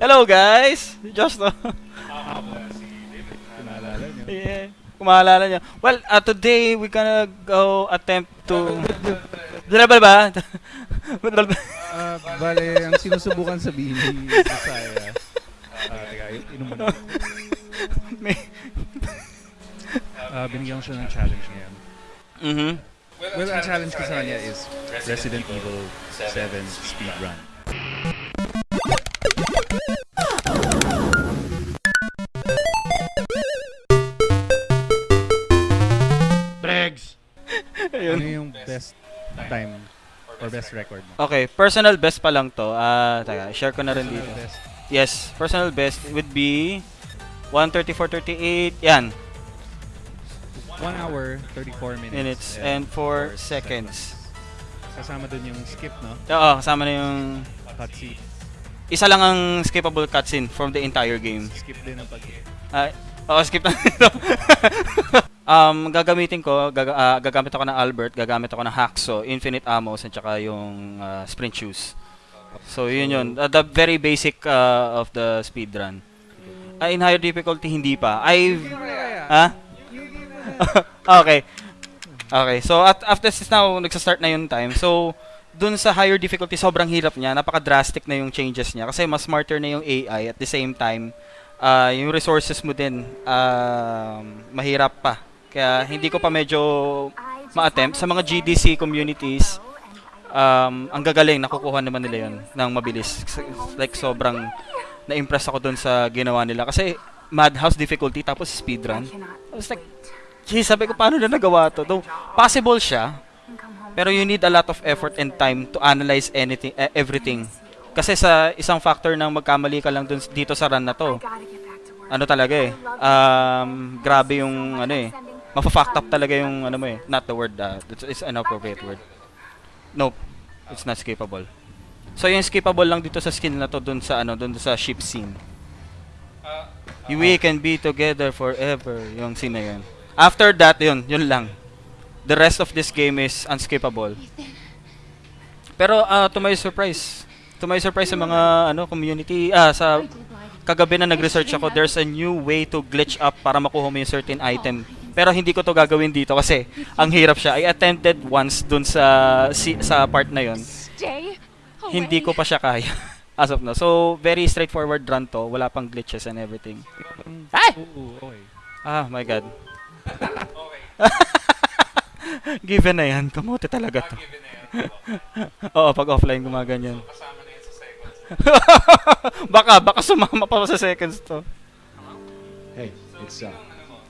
Hello guys! Naalala niyo? yeah. Kumalala niya. Well, uh, today we gonna go attempt to... Dala ba? Ah, bale, ang sinusubukan sabihin ni Josiah. Teka, i- inom mo na. May- Ah, binigyan siya ng challenge ngayon. Mhm. Well, ang challenge ko sa kanya is Resident Evil 7 speedrun. Bregs! Ayun. Ano yung best time or best record mo? Okay, personal best pa lang to. Ah, teka, share ko na rin dito. Best. Yes, personal best would be 134.38. Yan, 1 hour, 34 minutes. minutes and 4 seconds. Kasama dun yung skip, no? Oo, kasama na yung Cutscene. isa lang ang skippable cutscene from the entire game. Skip din ang pag Ah, oo, skip na ito. um, gagamitin ko, gaga- ah, gagamit ako ng Albert, gagamit ako ng Hacksaw, Infinite Ammos, at saka yung ah, Sprint Shoes. So, yun yun. Uh, the very basic uh, of the speedrun. Uh, in higher difficulty, hindi pa. I Ha? okay. Okay. So, at after this now, nagsa-start na yung time. So, dun sa higher difficulty, sobrang hirap niya. Napaka-drastic na yung changes niya. Kasi mas smarter na yung AI. At the same time, ah, yung resources mo din, um, mahirap pa. Kaya, hindi ko pa medyo ma-attempt. Sa mga GDC communities, um, ang gagaling, nakukuha naman nila yun ng mabilis. Like, sobrang na-impress ako dun sa ginawa nila. Kasi, madhouse difficulty, tapos speedrun. I was like, geez, sabi ko, paano na nagawa to? Though, possible siya, pero you need a lot of effort and time to analyze anything, eh, everything. Kasi sa isang factor ng magkamali ka lang dun, dito sa run na to, ano talaga eh, um, grabe yung, ano eh, mafa-fact up talaga yung, ano mo eh, not the word, uh, it's, it's an appropriate word. Nope, it's not skippable. So yung skippable lang dito sa skill na to dun sa ano, dun sa ship scene. We can be together forever, yung scene na yun. After that, yun, yun lang. The rest of this game is unskippable. Pero uh, to my surprise, to my surprise sa mga ano community, ah sa kagabi na nag-research ako, there's a new way to glitch up para makuha mo yung certain item. Pero hindi ko to gagawin dito kasi ang hirap siya. I attempted once dun sa si, sa part na yun. Stay Hindi ko pa siya kaya as of now. So, very straightforward run to. Wala pang glitches and everything. Ay! Ah, my God. Given na yan. Kamote talaga to. Oo, pag offline gumaganyan. baka, baka sumama pa sa seconds to. Hey, it's uh,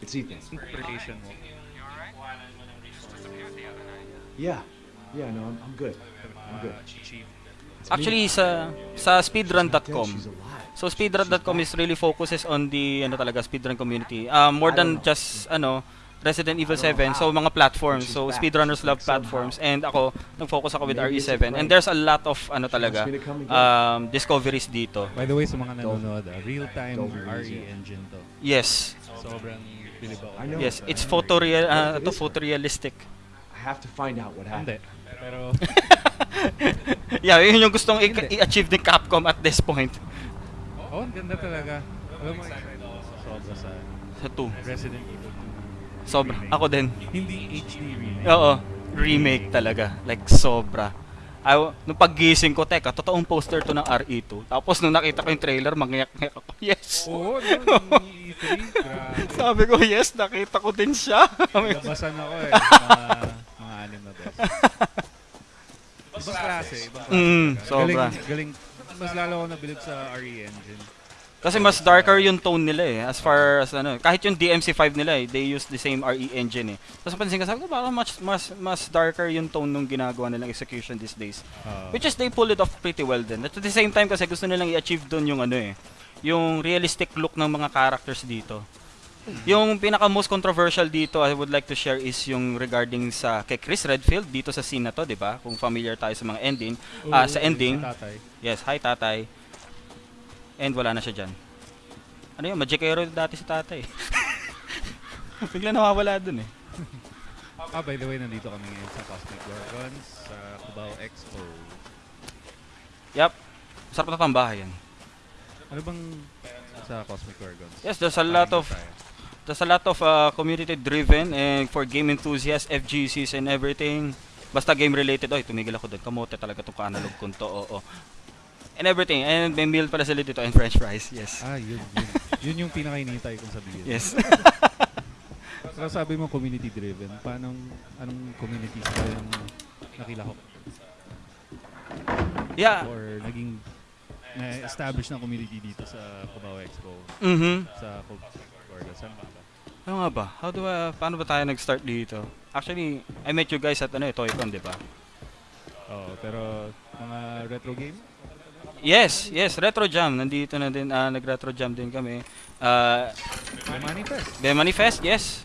it's Ethan. Interpretation mo. Yeah, yeah, no, I'm, I'm good. I'm good. Ah, cheat. Actually, sa sa speedrun.com. So speedrun.com is really focuses on the ano talaga speedrun community. Uh, more than just ano Resident Evil 7. So mga platforms. So speedrunners love platforms and ako nag-focus ako with RE7 and there's a lot of ano talaga um, discoveries dito. By the way, sa mga nanonood, ah, real-time RE engine to. Yes. Sobrang bilib ako. I know. Yes, it's photoreal uh, to photorealistic. I have to find out what happened. Pero, Yeah, yun yung gustong i-achieve ni Capcom at this point oh, ang ganda talaga. Alam mo, sobra sa sa 2. Resident Evil 2. Sobra. Ako din. Hindi HD remake. Oo, remake talaga. Like, sobra. I, nung paggising ko, teka, totoong poster to ng RE2. Tapos nung nakita ko yung trailer, mangyak-ngyak ako. Yes! Oo, no, ni E3. Grabe. Sabi ko, yes, nakita ko din siya. Labasan ako eh. Mga, mga anim na beses. Ibang klase. Ibang klase. Mm, sobra. Galing, galing. Mas lalo ako nabilib sa RE engine. Kasi mas darker yung tone nila eh. As far as ano, kahit yung DMC5 nila eh, they use the same RE engine eh. Tapos pansin ka, sabi ko, baka mas, mas, mas darker yung tone nung ginagawa nilang execution these days. Uh, Which is they pull it off pretty well din. At the same time kasi gusto nilang i-achieve doon yung ano eh, yung realistic look ng mga characters dito. Yung pinaka most controversial dito I would like to share is yung regarding sa kay Chris Redfield dito sa scene na to, 'di ba? Kung familiar tayo sa mga ending, ah, sa ending. Tatay. Yes, hi tatay. And wala na siya diyan. Ano yun, magikero dati si tatay. Bigla nawawala dun eh. Ah, by the way, nandito kami ngayon sa Cosmic Gorgons sa Cubao Expo. Yup. Sarap na tambahay yan. Ano bang sa Cosmic Gorgons? Yes, there's a lot of there's a lot of uh, community driven and for game enthusiasts, FGCs and everything. Basta game related. Oy, tumigil ako doon. Kamote talaga tong ka-analog kung to. Oo. And everything. And may meal pala sila dito and french fries. Yes. Ah, yun, yun. yun yung pinakainitay kong sabihin. Yes. Pero sabi mo community driven. Paano, anong communities ba yung nakilahok? yeah. Or naging na-establish ng community dito sa Cubao Expo Mhm. sa Cubao Gorgons? Saan ba? Ano nga ba? How do I, paano ba tayo nag-start dito? Actually, I met you guys at ano, eh, Toycon, di ba? Oo, pero mga retro game? Yes, yes, Retro Jam. Nandito na din, ah, nag-Retro Jam din kami. Uh, The Manifest. Bemani Fest, yes.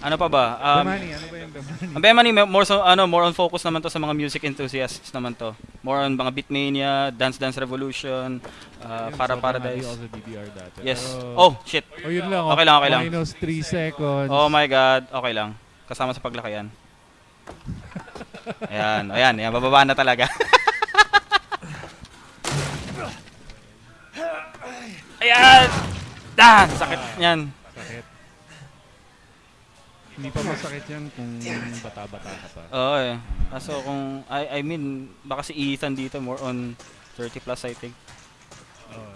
Ano pa ba? Um, Bemani, ano ba yung Bemani? Ang Bemani, more so, ano, more on focus naman to sa mga music enthusiasts naman to. More on mga Beatmania, Dance Dance Revolution, uh, Para sobrang Paradise. also DDR dati. Yes. Pero- Oh, shit. Oh, yun lang. oh. Okay lang, okay lang. Minus 3 seconds. Oh my God. Okay lang. Kasama sa paglakayan. Ayan, ayan, ayan, bababa na talaga. ayan! Dan! Sakit yan. Sakit. Hindi pa masakit yan kung bata-bata ka pa. Oo eh. Kaso kung, I, I mean, baka si Ethan dito more on 30 plus I think. Oo.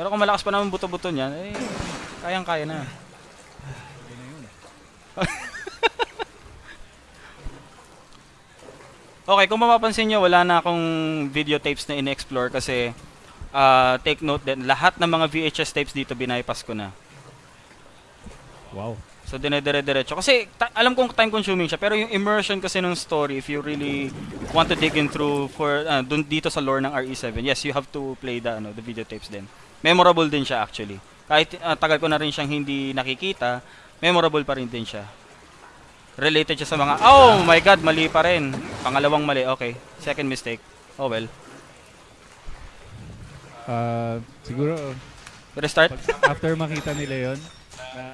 Pero kung malakas pa naman buto-buto niyan, eh, kayang-kaya na. Okay na yun. Okay, kung mapapansin nyo, wala na akong videotapes na in-explore kasi ah, take note din, lahat ng mga VHS tapes dito binaypass ko na. Wow. So dinedire-diretso. Kasi ta- alam kong time consuming siya, pero yung immersion kasi ng story, if you really want to dig in through for ah, dun dito sa lore ng RE7, yes, you have to play the ano, the videotapes din. Memorable din siya actually. Kahit ah, tagal ko na rin siyang hindi nakikita, memorable pa rin din siya. Related siya sa mga, oh my god, mali pa rin. Pangalawang mali, okay. Second mistake. Oh well. Ah, siguro, Restart? pag after makita nila yon na,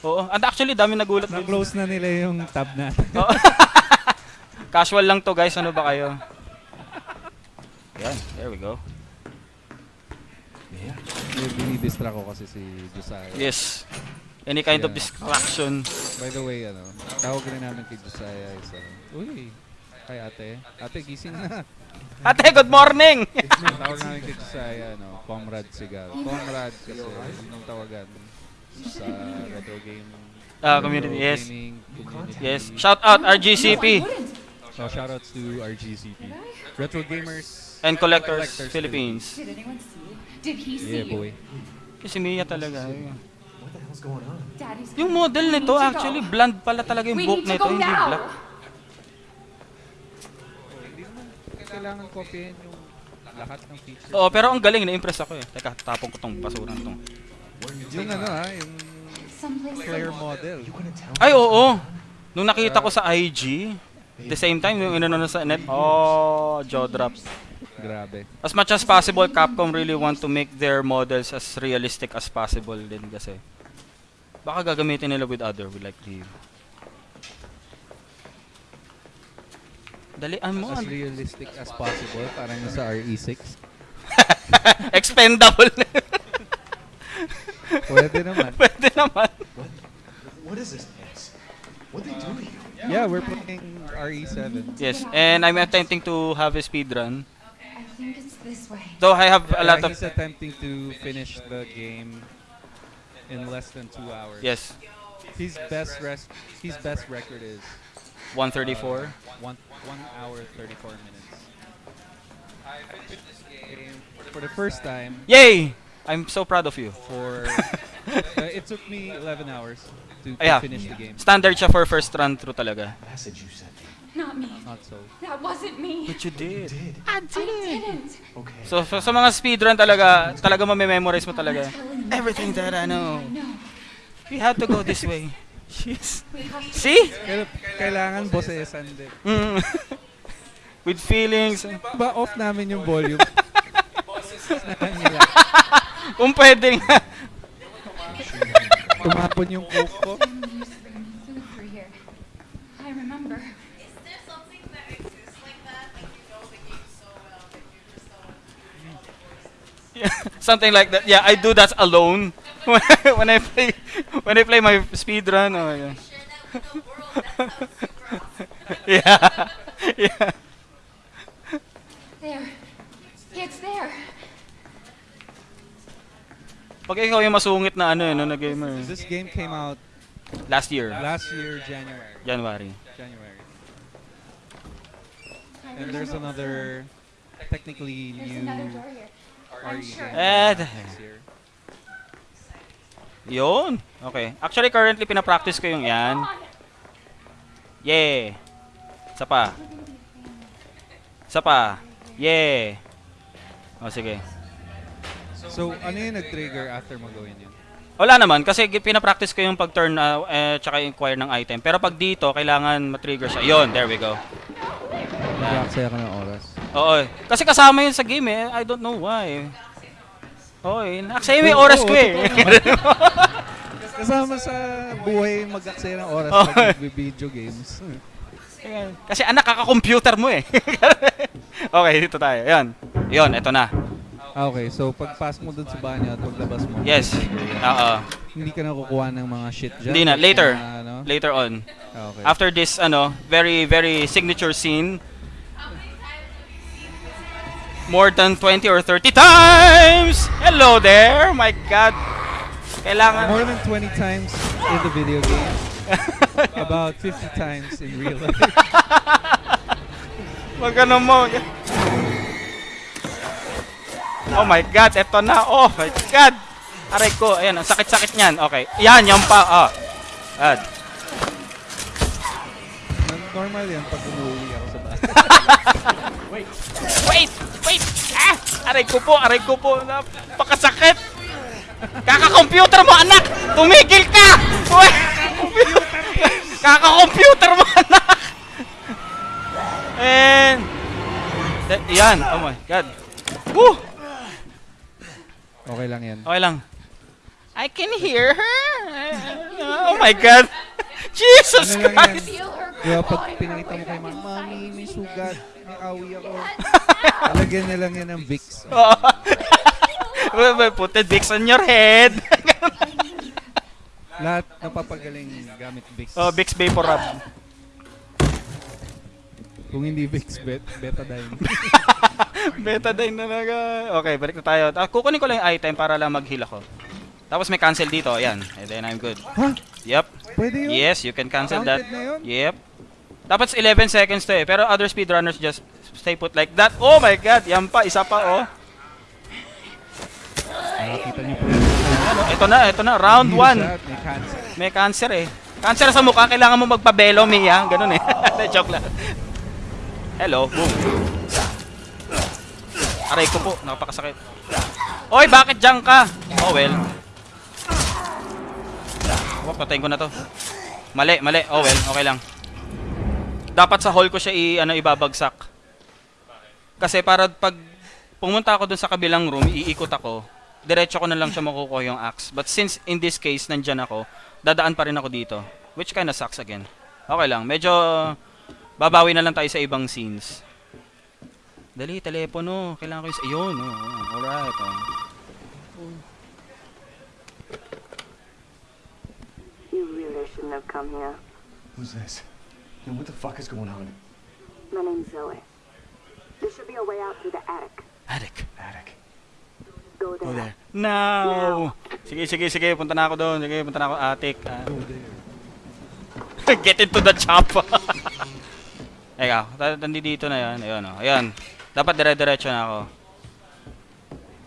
Oo. And actually, dami nagulat na-close na nila yung tab natin. Oo. Casual lang to guys, ano ba kayo? Yan, there we go. Binidistra ko kasi si Josiah. Yes. Any kind of Yeah. distraction. By the way, ano, tawag rin namin kay Josiah is, ano, uy, kay ate. Ate, gising na. Ate, good morning! tawag namin kay Josiah, ano, Comrade Sigal. Comrade kasi, yun yung tawagan sa retro game. Ah, community, yes. gaming community. Yes. Shout out RGCP So, shoutouts to RGCP. Retro Gamers and Collectors, Collectors Philippines. Did anyone see? Did he see Yeah, boy. Si Mia talaga. What the hell's going on? Daddy's Yung model nito, actually, blonde pala talaga yung We book need to nito, go hindi now. black. Kailangan kopyahin yung lahat ng features. Oo, pero ang galing, na-impress ako eh. Teka, tapong ko tong basuran tong. Yung ano ha, yung player model. Ay, oo. Nung nakita ko sa IG, the same time, yung inano na sa net, oh, jaw drop. Grabe. As much as possible, Capcom really want to make their models as realistic as possible din kasi. Baka gagamitin nila with other, with like the... Dalian mo. As ano? realistic as possible, parang nasa E RE6. Expendable. Pwede naman. Pwede naman. What? What is this place? What they do to you? Yeah, we're playing RE7. Yes, and I'm attempting to have a speed run. I think it's this way. Though I have a lot Yeah, of... he's attempting to finish the game in less than two hours. Yes, His best rest, his best record is 134. one one hour thirty four minutes. I finished this game for the first time. Yay! I'm so proud of you. For uh, it took me eleven hours to, to Yeah. finish the game. Standard siya for first run through talaga. Message you sent me. Not me. Not so. That wasn't me. But you did. Did. I didn't. Okay. So, so sa mga speedrun talaga, talaga mamememorize mo talaga. I'm telling you Everything that I know. I know. We had to go this way. To See? Kailangan bossesan din. Mm. With feelings. Ba off namin yung volume. Kung pwede nga. Tumapon yung coke ko. I remember. Is there something that exists like that? Like you know the game so well Something like that. Yeah, I do that alone when I, play when I play my speedrun. Oh my god. yeah. Yeah. There. It's there. Pag ikaw yung masungit na ano, no, na gamer. This game came out Last year, last year, January. January. January. And there's another technically There's new another door here. I'm sure. game Eh, next year. Yun. Okay. Actually, currently, pinapractice ko yung yan. Yeah. Isa pa. Isa pa. Yeah. O, sige. So, ano yung nag-trigger after mo gawin yun? Wala naman, kasi pinapractice ko yung pag-turn uh, eh, tsaka inquire ng item. Pero pag dito, kailangan matrigger siya. Yun, there we go. Nag-aksaya ka ng oras. Oo. Kasi kasama yun sa game eh. I don't know why. Eh. Actually, may oras ko eh. Kasama sa buhay mag-aksaya ng oras Oh. pag video games. Kasi anak, kaka-computer mo eh. okay, dito tayo. Yan. Yun, eto na. Ah, okay, so pagpas mo dun sa banyo at paglabas mo, Yes. Oo. hindi ka na kukuha ng mga shit dyan? Hindi na, later. mga ano? Later on. Ah, okay. After this, ano, very, very signature scene. More than 20 or 30 times! Hello there! My God! Kailangan... More than 20 times in the video game. About 50 times in real life. Wag mo. Oh my God, eto na. Oh my God. Aray ko, ayan, ang sakit-sakit niyan. Okay. Yan, yan pa. Ah. Ad. Normal yan pag umuwi ako sa bahay. Wait! Wait! Ah! Aray ko po, aray ko po. Napakasakit! Kaka-computer mo, anak! Tumigil ka! Kaka-computer mo, anak! And... Da- yan, oh my God. Woo! Okay lang yan. Okay lang. I can hear her. Oh my God. Jesus Ano? Christ. Ba pag pinakita mo kay mama, Mami, may sugat. May awi ako. Lagyan na lang yan ng Vicks. Well, Put the dicks on your head. Lahat napapagaling gamit Vicks. oh, Vicks Vapor Rub. Kung hindi Vicks, bet, betadine. Betadine na naga. Okay, balik na tayo. Ah, kukunin ko lang yung item para lang mag-heal ako. Tapos may cancel dito. Ayan. And then I'm good. ha? Yep. Pwede yun? Yes, you can cancel that. Counted na yun? Yep. Dapat 11 seconds to eh. Pero other speedrunners just stay put like that. Oh my god, yan pa, isa pa oh. Niyo po. Ano, ito na, ito na, round 1. May cancer. May cancer eh. Cancer sa mukha, kailangan mo magpabelo, Mia. Ganun eh. Joke lang. Hello, boom. Aray ko po, nakapakasakit. Oy, bakit dyan ka? Oh well. Oh, patayin ko na to. Mali, mali. Oh well, okay lang. Dapat sa hall ko siya i ano ibabagsak. Kasi para pag pumunta ako dun sa kabilang room, iikot ako, diretso ko na lang siya makukuha yung axe. But since in this case, nandyan ako, dadaan pa rin ako dito. Which kinda sucks again. Okay lang, medyo babawi na lang tayo sa ibang scenes. Dali, telepono. Kailangan ko yung... Ayun, oh, oh, alright. Oh. You really shouldn't have come here. Who's this? And what the fuck is going on? My name's Zoe. There should be a way out through the attic. Attic. Attic. Go there. Go there. Now! Sige, sige, sige. Punta na ako doon. Sige, punta na ako attic. Ah. Get into the chop. Eka, ta- nandito na yan. Ayun, oh. Ayan. Dapat dire-diretso na ako.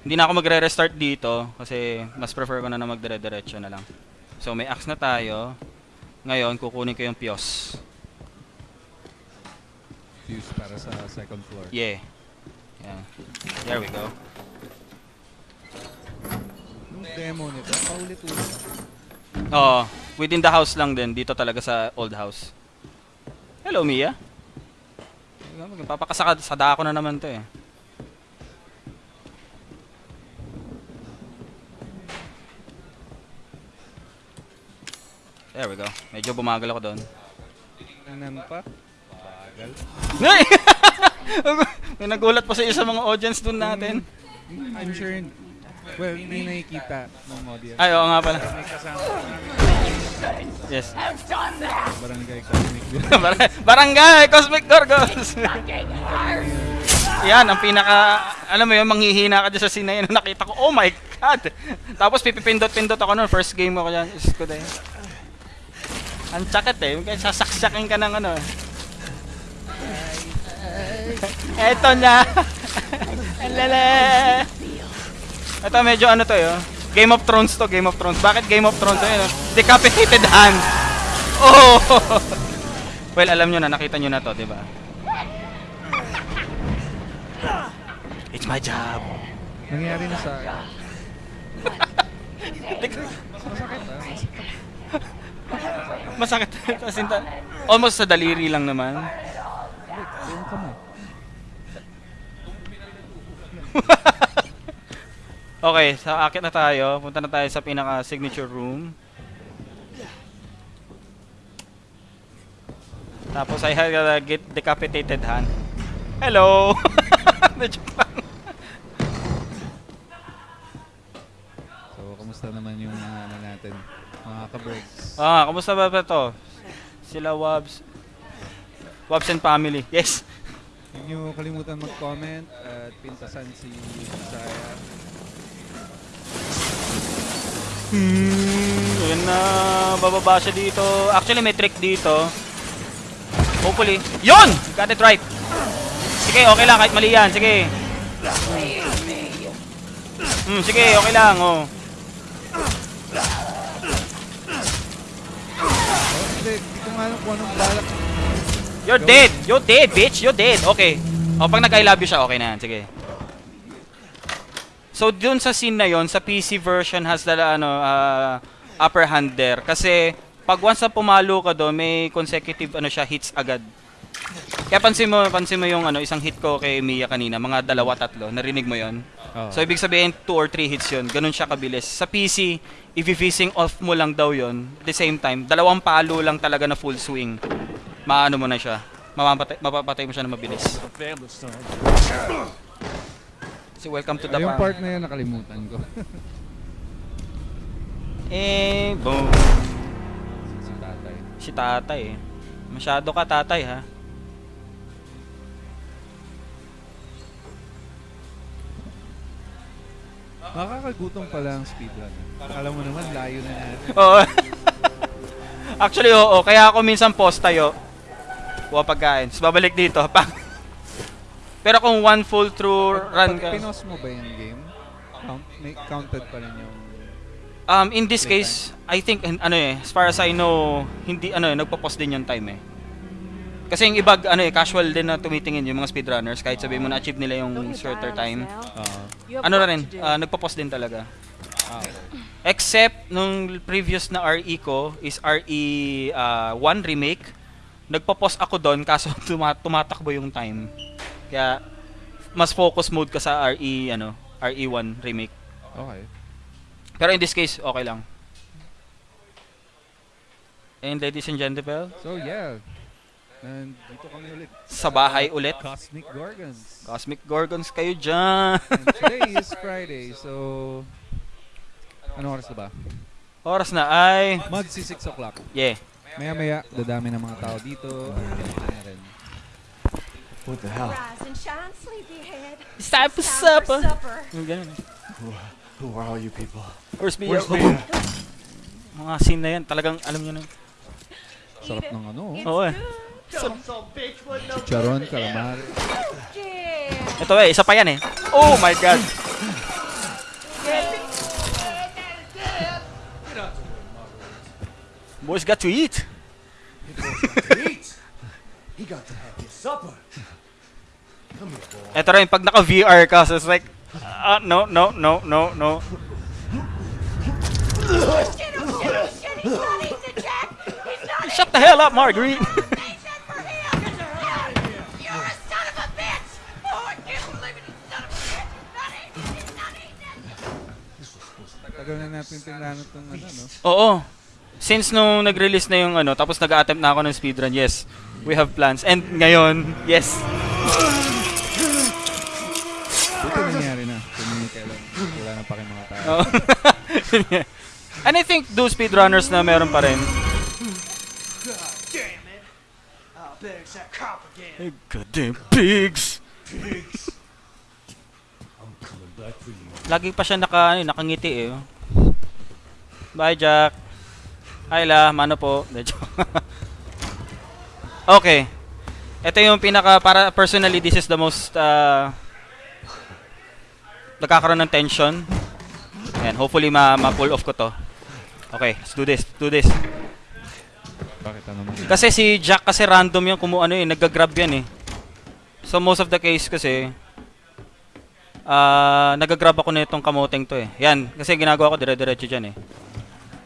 Hindi na ako magre-restart dito kasi mas prefer ko na na magdire-diretso na lang. So, may axe na tayo. Ngayon, kukunin ko yung Pios. Fuse para sa second floor. Yeah. Yeah. There we go. Yung demo nito, paulit-ulit. Oo. Within the house lang din. Dito talaga sa old house. Hello, Mia. Papakasakad sa dako na naman to eh. There we go. Medyo bumagal ako doon. Tingnan pa. Bagal. Nay! May nagulat pa sa isa mga audience doon natin. I'm sure, well, hindi nakikita ng audience. Ay, oo nga pala. May kasama Yes. barangay comic. Bar- Barangay Cosmic Gorgons. Yan, ang pinaka, alam mo yun, manghihina ka dyan sa scene na yun. Nakita ko, oh my God! Tapos pipipindot-pindot ako noon, first game ako dyan. Diyos ko dahil. Ang sakit eh, sasaksakin ka ng ano. Eto na! Alala! Ito medyo ano to yun. Game of Thrones to, Game of Thrones. Bakit Game of Thrones? Ayun, oh. Decapitated hand! Oh! well, alam nyo na, nakita nyo na to, di ba? It's my job. Nangyari na sa akin. Masakit. As in, ta- almost sa daliri lang naman. Yung kamay. Okay, sa akit na tayo. Punta na tayo sa pinaka signature room. Tapos I had a get decapitated hand. Hello! Medyo lang. So, kamusta naman yung mga ano natin, mga ka-birds? Ah, kamusta ba ba to? Sila Wabs. Wabs and family. Yes. Huwag niyo kalimutan mag-comment at pintasan si Saya. Hmm, yun na. Bababa siya dito. Actually, may trick dito. Hopefully. Yun! Got it right. Sige, okay lang. Kahit mali yan. Sige. Hmm, sige, okay lang. Oh. Oh, hindi, hindi ko nga alam kung anong balak. You're dead. You're dead, bitch. You're dead. Okay. O, pag nag-I love you siya, okay na yan. Sige. So, dun sa scene na yon sa PC version has the ano, uh, upper hand there. Kasi, pag once na pumalo ka doon, may consecutive ano siya, hits agad. Kaya pansin mo, pansin mo yung ano, isang hit ko kay Mia kanina, mga dalawa, tatlo. Narinig mo yon Oh. So, ibig sabihin, 2 or 3 hits yun. Ganun siya kabilis. Sa PC, i-phasing off mo lang daw yon At the same time, dalawang palo lang talaga na full swing. Maano mo na siya. Mapapatay, mapapatay mo siya na mabilis. So, welcome to the yung part na yun nakalimutan ko. Eh, boom. si tatay. Si tatay eh. Masyado ka tatay ha. Nakakagutom pala ang speedrun. Alam mo naman, layo na natin. Oo. Actually, oo. Kaya ako minsan post tayo. Kuha pagkain. Tapos babalik dito. Pang. Pero kung one full through run Pag ka. pinos mo ba yung game, count, may counted pa rin yung... Um, in this case, I think, hin- ano eh, as far as I know, hindi, ano eh, nagpo-post din yung time eh. Kasi yung iba, ano eh, casual din na tumitingin yung mga speedrunners, kahit sabihin mo na-achieve nila yung shorter time. Uh, Ano na rin, ah, nagpo-post din talaga. ah, Except, nung previous na RE ko, is RE ah, 1 remake, nagpo-post ako doon, kaso tuma- tumatakbo yung time. Kaya, mas focus mode ka sa RE, ano, RE1 remake. okay. Pero in this case, okay lang. And ladies and gentlemen, So yeah, nandito kami ulit. sa bahay ulit. Cosmic Gorgons. Cosmic Gorgons kayo dyan. And today is Friday, so... Ano oras na ba? Oras na ay... Magsi 6 o'clock. Yeah. Maya-maya, dadami ng mga tao dito. What the hell? It's time for supper. Who, are all you people? Where's Mia? Where's Mia? Mga scene na yan, talagang alam nyo na. Sarap ng ano. It's Oo eh. Chicharon, calamari. Ito eh, isa pa yan eh. Oh my God. Boys got to eat. Eat! He got to have his supper. Come here, boy. Ito rin, pag naka-VR ka, so it's like, ah, no, no, no, no, no. Shit, oh shit, oh shit, he's not eating Jack. He's not Shut the hell up, Marguerite. eating that for him. You're a son of a bitch. Oh, I can't believe it, you son of a bitch. Not eating, he's not eating. Tagal na natin tingnan itong ano, no? Oo. Since nung nag-release na yung ano, tapos nag-attempt na ako ng speedrun, yes, we have plans. And ngayon, yes. Buti nangyayari na. Wala na pa kayong mga tao. Oh. And I think those speedrunners na meron pa rin. God damn it! Ah, there's that cop again. Goddamn pigs! Pigs. I'm coming back for you. Lagi pa siya naka, ano, nakangiti eh. oh. Bye, Jack. Hi, La. Mano po. Okay. Ito yung pinaka, para personally, this is the most, uh, nagkakaroon ng tension. Ayan, hopefully ma- ma-pull off ko to. Okay, let's do this, do this. Bakit ano mo? Kasi si Jack kasi random yung kumu ano eh, nagga-grab yan eh. So most of the case kasi ah nagga-grab ako nitong kamoteng to eh. Yan, kasi ginagawa ko dire-diretso diyan eh.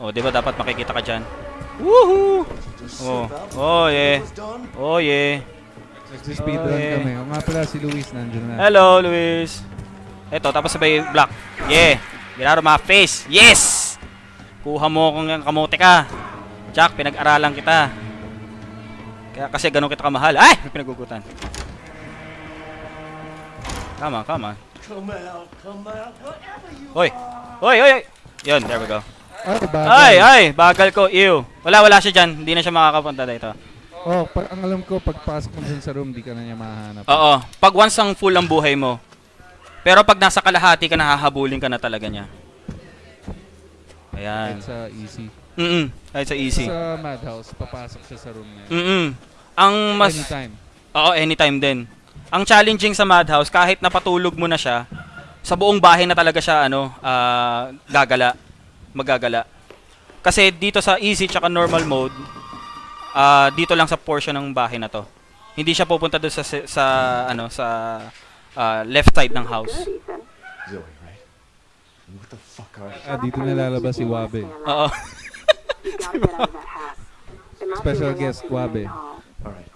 Oh, 'di ba dapat makikita ka diyan? Woohoo! Oh. Oh, yeah. Oh yeah. Nagsi-speedrun Oh, yeah. kami. O nga pala si Luis nandun na. Hello, Luis. Eto, tapos sabay block. Yeah. Get out of my face. Yes! Kuha mo kung kamote ka. Jack, pinag-aralan kita. Kaya kasi ganun kita kamahal. Ay! Pinagugutan. Come on, come on. Come out, come out, whatever you Hoy! Hoy, hoy, hoy! Yun, there we go. Ay, bagay. Ay, ay! Bagal ko. Ew. Wala, wala siya dyan. Hindi na siya makakapunta dito. Oh, pa- ang alam ko, pagpasok mo dun sa room, di ka na niya mahanap. Oo. Pag once ang full ang buhay mo. Pero pag nasa kalahati ka, nahahabulin ka na talaga niya. Ayan. Kahit sa easy. Mm Kahit sa easy. Sa madhouse, papasok siya sa room niya. Mm Ang mas... Anytime. Oo, anytime din. Ang challenging sa Madhouse, kahit napatulog mo na siya, sa buong bahay na talaga siya, ano, ah, gagala. Magagala. Kasi dito sa easy tsaka normal mode, ah, dito lang sa portion ng bahay na to. Hindi siya pupunta doon sa, sa, ano, sa ah, left side ng house. Zoe, right? What the fuck are you? Ah, dito na lalabas si Wabe. Oo. Special guest, Wabe. Alright.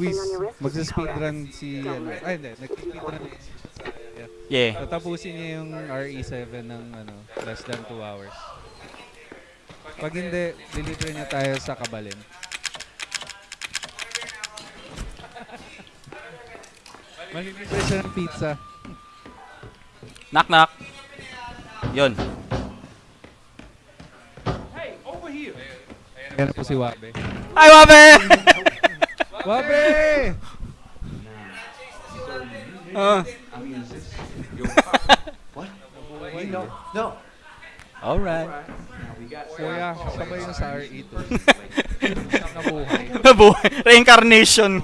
Luis, magsa-speedrun si, ano, ay hindi, nag-speedrun si. Yeah. Tatapusin niya yung RE7 ng, ano, less than 2 hours. Pag hindi, deliver niya tayo sa Kabalin. Malilibre siya ng pizza. Knock knock. Yun. Ayan na po si Wabe. Hi, Wabe! Wabe! Ah. Wait, no, no. Alright. Kuya, sabay yung sa RE2. Nabuhay. Nabuhay. Reincarnation.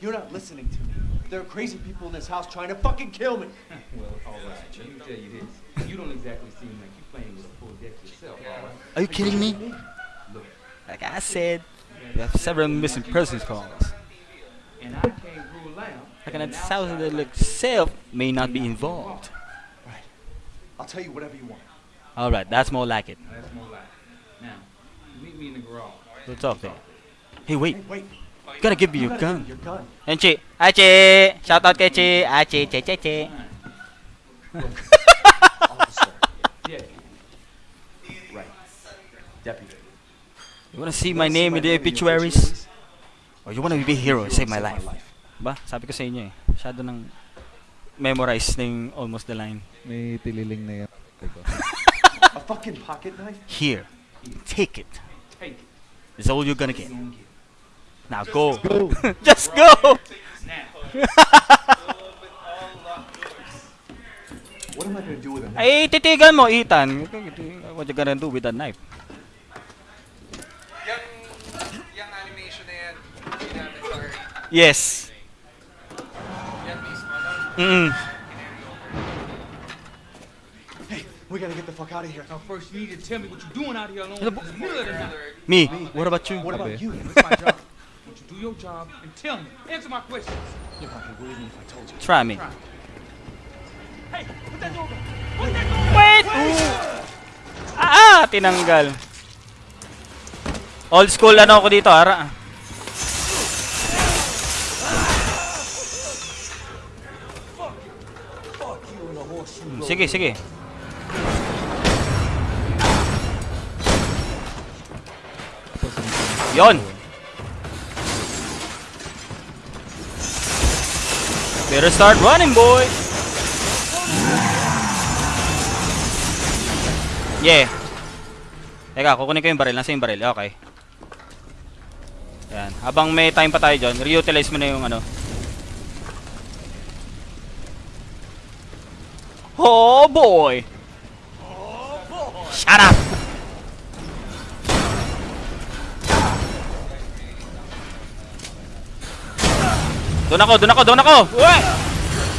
You're not listening to me. There are crazy people in this house trying to fucking kill me. Well, all right. Let me tell you this. You don't exactly seem like you're playing with a full deck yourself, all right? Are you kidding me? Look. Like I said, we have several missing persons calls. And I can't rule out. Like an thousand that look self may not be involved. Right. I'll tell you whatever you want. Alright, that's more like it. That's more like it. Now, meet me in the garage. We'll talk there. Hey, wait. Hey, wait. You gotta give me You your gotta gun. give me Your gun. And Chi. Hi, Chi. Shout out kay Chi. Hi, Chi. Chi, Chi, Chi. Officer. Yeah. Right. Deputy. You wanna see my name in the obituaries? Or oh, you wanna be a hero and save my life? Ba? Sabi ko sa inyo eh. Masyado nang memorize na yung almost the line. May tililing na yan. A fucking pocket knife? Here. Take it. Take it. It's all you're gonna get. Now go. Go! Just go. What am I gonna do with a knife? Ay, titigan mo, Ethan. What you gonna do with that knife? Yung, yung animation na yan. Yes. Yan mismo, no? Mm. Hey, we gotta get the fuck out of here. Now, first, you need to tell me what you're doing out here alone in the the night. Me. What about you? What about you? It's my job. Won't you do your job and tell me? Answer my questions. You're not believe me if I told you. Try me. Hey, put that door back. Put that door Wait! Ah, tinanggal. Old school ano ako dito, ara. Sige, sige. Yon. Better start running, boy! Yeah. Teka, kukunin ko yung baril. Nasa yung baril? Okay. Yan. Habang may time pa tayo dyan, reutilize mo na yung ano. Oh boy! Shut up! Doon ako, doon ako, doon ako! Uy!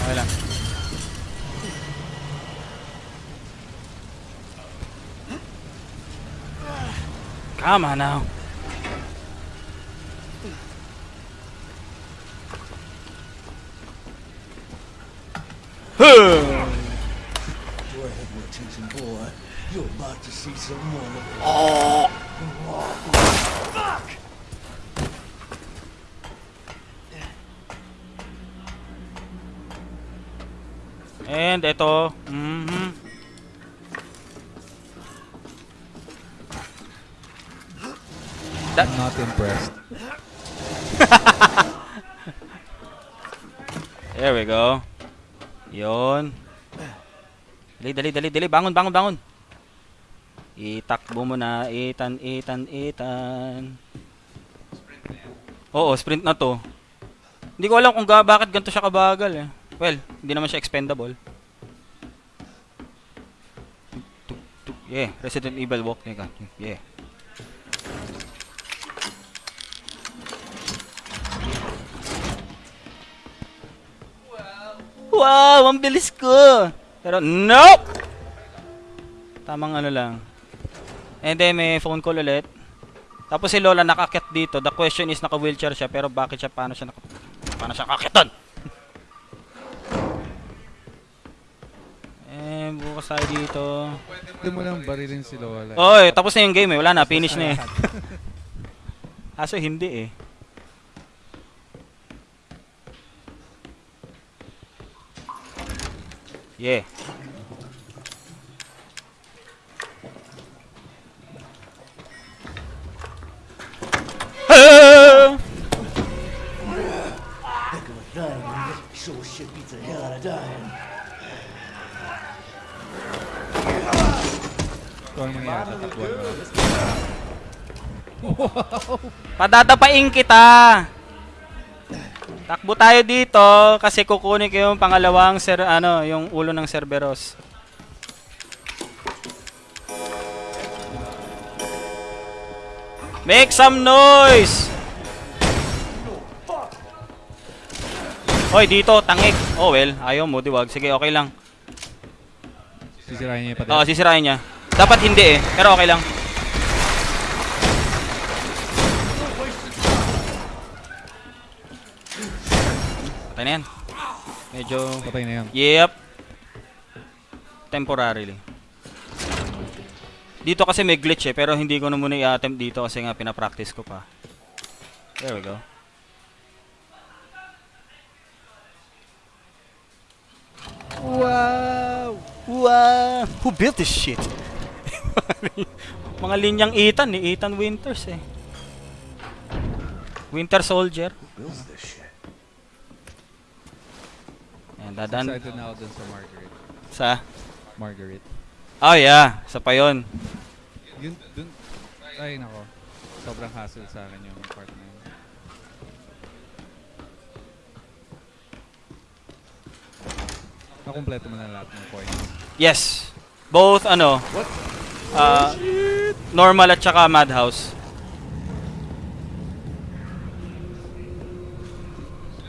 Okay lang. Come on now. Huh. Go attention boy. You're about to see some more. And ito, mhm. I'm not impressed. There we go. Yon. Dali, dali, dali, dali. Bangon, bangon, bangon. Itakbo mo na. Itan, itan, itan. Oo, sprint na to. Hindi ko alam kung ga bakit ganito siya kabagal eh. Well, hindi naman siya expendable. Tuk, tuk, Yeah, Resident Evil walk. Yeah. Wow, ang bilis ko. Pero nope. Tamang ano lang. And then may phone call ulit. Tapos si Lola nakakyat dito. The question is naka-wheelchair siya pero bakit siya paano siya naka paano siya nakakyat doon? Eh, bukas tayo dito. Hindi mo lang barilin si Lola. Oy, tapos na yung game eh. Wala na, finish na eh. Aso hindi eh. Yeah. Ah! Padadapain kita. Takbo tayo dito kasi kukunin ko yung pangalawang ser ano, yung ulo ng Cerberus. Make some noise. Hoy, dito, tangik. Oh well, ayaw mo, diwag. Sige, okay lang. Sisirahin niya yung Oo, pader. sisirain niya. Dapat hindi eh, pero okay lang. Patay na yan. Medyo... Patay na yan. Yep. Temporarily. Dito kasi may glitch eh, pero hindi ko na muna i-attempt dito kasi nga pinapractice ko pa. There we go. Wow! Wow! Who built this shit? Mga linyang Ethan ni Ethan Winters eh. Winter Soldier. Builds this shit. Ayan, dadan Excited na ako dun sa Margaret. sa... Margaret. Oh yeah, sa pa yun. Yun, dun, ay nako. Sobrang hassle sa akin yung part na yun. Nakompleto mo na lahat ng coins. Yes. Both ano, uh, normal at saka madhouse.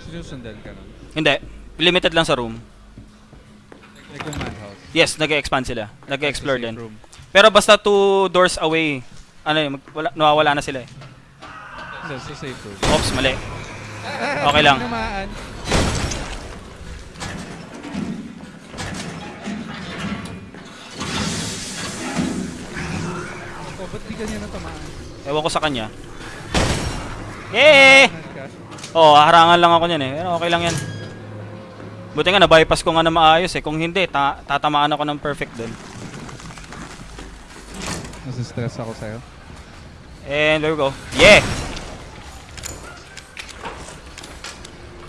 Sinusundan ka nun. Hindi, limited lang sa room. Yes, nag-expand sila. Nag-explore din. room. Pero basta two doors away, ano yun, wala, nawawala na sila eh. Hindi, sa safe room. Oops, mali. Okay lang. Oh, ba't di ganyan na tamaan? Ewan ko sa kanya. Yay! Ka? Oh, harangan lang ako niyan eh. Pero okay lang yan. Buti nga, na-bypass ko nga na maayos eh. Kung hindi, ta tatamaan ako ng perfect doon. Nasistress ako sa'yo. And there we go. Yeah!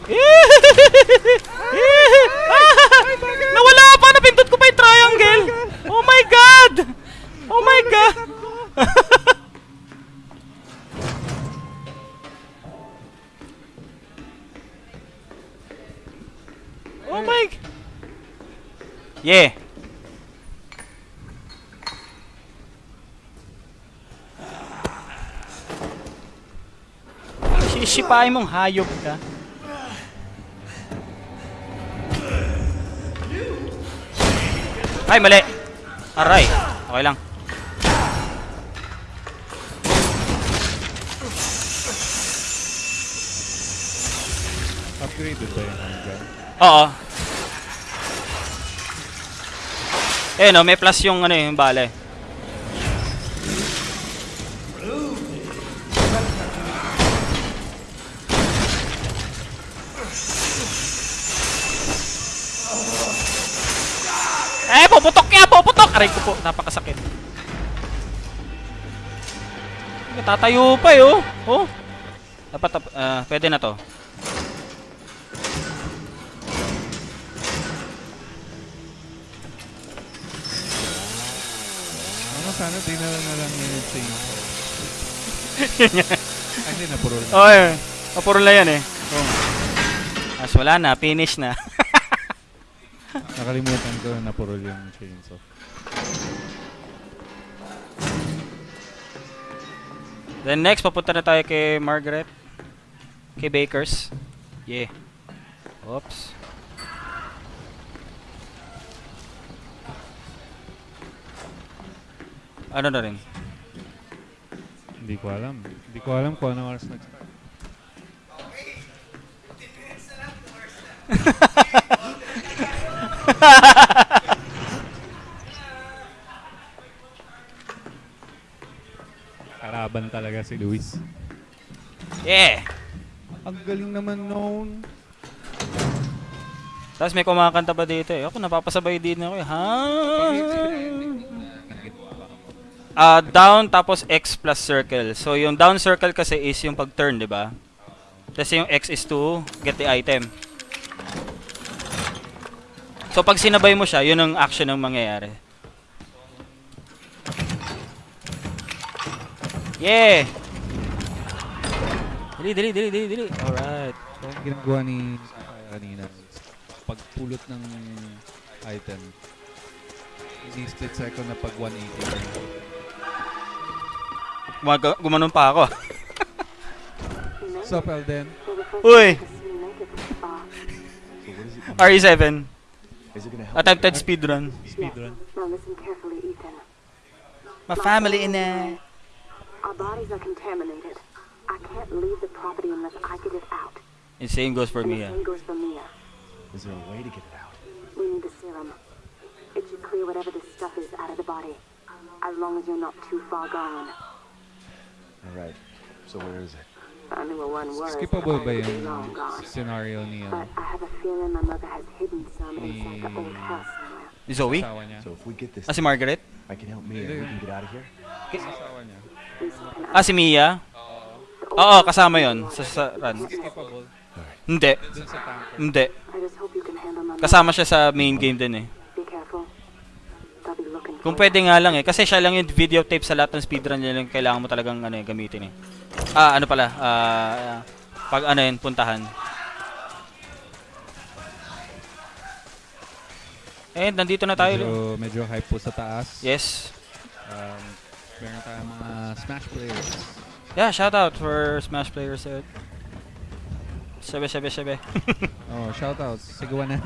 Nawala pa! Napindot ko pa yung triangle! Oh my god! Oh my god! Yeah! Sisipain mong hayop ka. Ay, mali! Aray! Okay lang. Upgraded ba yung handgun? Oo. Eh no, may plus yung ano yung bala eh. Eh, puputok yan! Puputok! Aray ko po, napakasakit. Tatayo pa eh, oh. Oh. Dapat, ah, pwede na to. Sana dinala na lang yung chainsaw. Ay, hindi, napuro lang. Oh, eh. Kapuro na yan eh. Oh. As wala na, finish na. Nakalimutan ko na napuro yung chainsaw. Then next, papunta na tayo kay Margaret. Kay Bakers. Yeah. Oops. Ano na rin? Hindi ko alam. Hindi ko alam kung ano oras nag-start. Karaban talaga si Luis. Yeah! Ang galing naman noon. Tapos may kumakanta pa dito eh. Ako napapasabay din ako eh. Ha? Ah, down tapos X plus circle. So yung down circle kasi is yung pag-turn, 'di ba? Tapos yung X is to get the item. So pag sinabay mo siya, yun ang action ng mangyayari. Yeah! Dili, dili, dili, dili, dili. Alright. So, yung ginagawa ni Sakaya kanina, pagpulot ng item, hindi split second na pag 180. Gumaga- gumanon pa ako. Sup, Elden? Uy! So what is it? RE7. Is it? Attempted speedrun. Speedrun. Now listen carefully, Ethan. My family in there. Our bodies are contaminated. I can't leave the property unless I get it out. And same goes for and Mia. same goes for Mia. Is there a way to get it out? We need the serum. It should clear whatever this stuff is out of the body. As long as you're not too far gone. All right. So where is it? I knew a one word. Skippable ba yung scenario ni ano, But I have a feeling my mother has hidden some inside the old Ni- house somewhere. Ni Zoe? asawa niya? So if we get this, Ah, si Margaret? I can help Mia. and We can get out of here. Asawa niya. Ah, si Mia? Oo, kasama yon sa, sa run. Skippable. Hindi. Dun sa tanker. Hindi. Kasama siya sa main game din eh. Kung pwede nga lang eh. Kasi siya lang yung videotape sa lahat ng speedrun niya lang kailangan mo talagang ano, eh, gamitin eh. Ah, ano pala? Ah, pag ano yun, puntahan. Eh, nandito na tayo. Medyo, medyo hype po sa taas. Yes. Um, meron tayong mga Smash players. Yeah, shout out for Smash players. eh. Sabi, sabi, sabi. Oh, shoutouts. Sigawan na.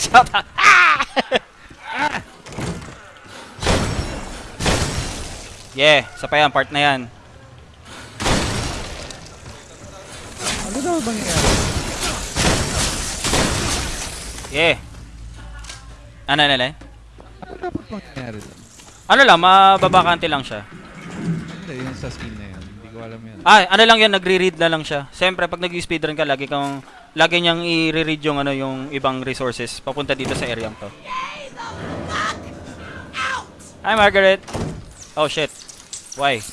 shout out. Yeah, sa pa yan, part na yan. Ano daw bang nangyari? Yeah. Ano, ano, ano? Ano dapat bang nangyari doon? Ano lang, mababakante lang siya. Hindi, yung sa skin na yun. Hindi ko alam yun. Ah, ano lang yan, nagre-read na lang siya. Siyempre, pag nag-speedrun ka, lagi kang, lagi niyang i-read yung, ano, yung ibang resources papunta dito sa area to. Hi, Margaret. Oh, shit. Why?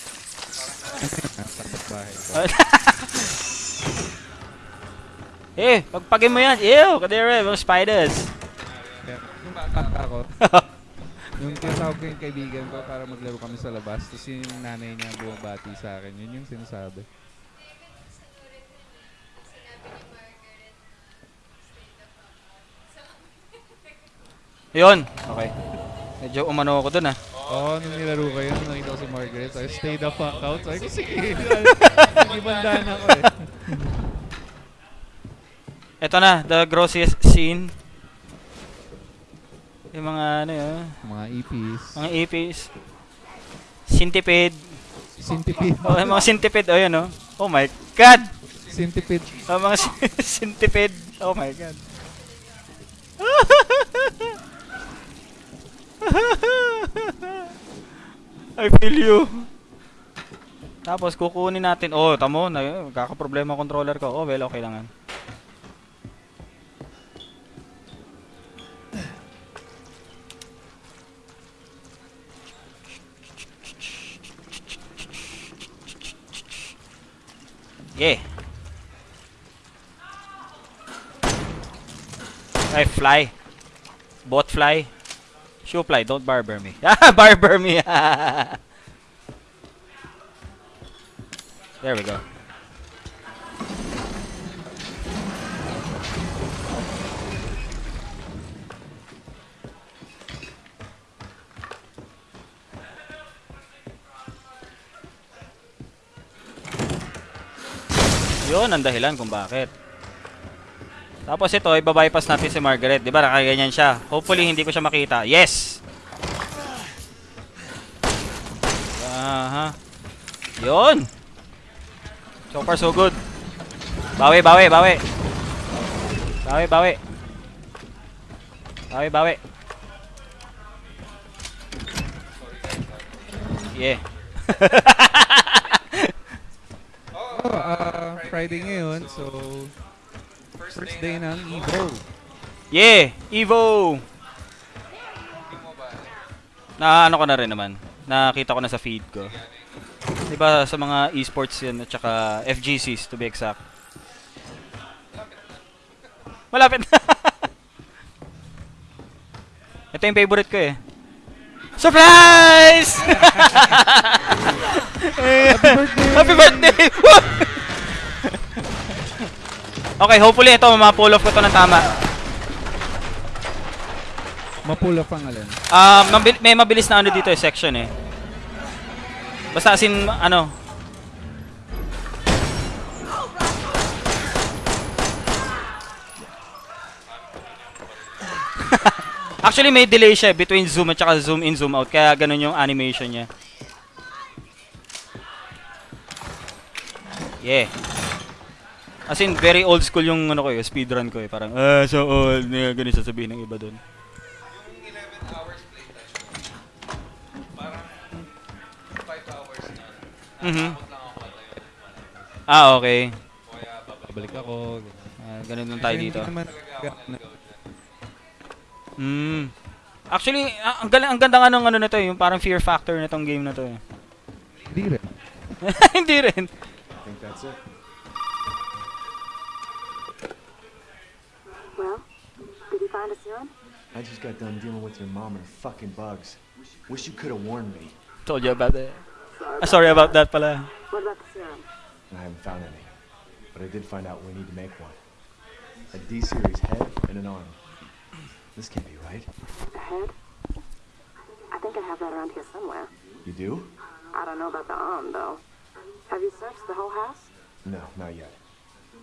Eh, pagpagin mo yan. Ew, kadere, mga spiders. Kaya, nung bata ako, yung tinatawag ko yung kaibigan ko para maglaro kami sa labas, tapos yung nanay niya bumabati sa akin, yun yung sinasabi. Yun. Okay. Medyo umano ako dun ah. Oo, nung nilaro ko yun, nakita ko si Margaret. Sabi, stay the fuck out. Sabi ko, sige. Ibandaan ako eh. Ito na, the grossiest scene. Yung mga ano yun, Mga EPs. mga EPs. Centipede. Centipede. Oh, yung mga centipede. Oh, yun oh. Oh my God! Centipede. Oh, mga centipede. Oh my God. I feel you. Tapos kukunin natin. Oh, tamo na kakaproblema controller ko. Oh, well, okay lang yan. Yeah. Ay, fly. Bot fly. Shoe fly, don't barber me. Ah, barber me. there we go. Yun ang dahilan kung bakit. Tapos ito, ibabypass natin si Margaret. Di ba, nakaganyan siya. Hopefully, hindi ko siya makita. Yes! Aha. Yun! So far, so good. Bawi, bawi, bawi. Bawi, bawi. Bawi, bawi. Yeah. Oh, ah, Friday ngayon, so first day ng Evo. Yeah! Evo! Na ano ko na rin naman. Nakita ko na sa feed ko. 'Di ba sa mga esports 'yan at saka FGCs to be exact. Malapit na. Ito yung favorite ko eh. Surprise! Happy birthday! Happy birthday! okay, hopefully ito ma-pull off ko to ng tama. Mapula pang alin. Um, mabil- may mabilis na ano dito eh, section eh. Basta as in, ano. Actually, may delay siya eh, between zoom at saka zoom in, zoom out. Kaya ganun yung animation niya. Yeah. As in, very old school yung ano ko eh, speedrun ko eh. Parang, ah, so old. Yeah, ganun sasabihin ng iba doon. Yung 11 hours playtime, parang 5 hours na. Mhm. Patayo. Ah, okay. Kaya babalik. Balik ako. Ah, ganun lang tayo dito. Hmm. Actually, ah, ang, galing, ang ganda nga nung ano na to, eh, yung parang fear factor na tong game na to. eh. hindi rin. Hindi rin. I think that's it. Well, did you find a serum? I just got done dealing with your mom and her fucking bugs. Wish you could have warned me. Told you about that. Ah, sorry about that pala. What about the serum? I haven't found any. But I did find out we need to make one. A D-series head and an arm. This can't be right. A head? I think I have that around here somewhere. You do? I don't know about the arm, though. Have you searched the whole house? No, not yet.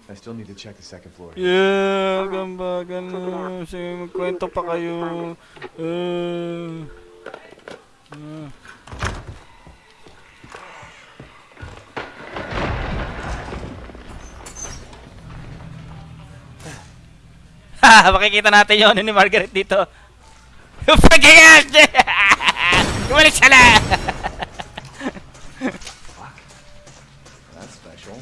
I still need to check the second floor. Yeah, gamba, gano. Sige, magkwento pa kayo. Uh, uh. Ha, makikita natin yung ano ni Margaret dito. Yung pagkakas! Bumalik siya na! That's special.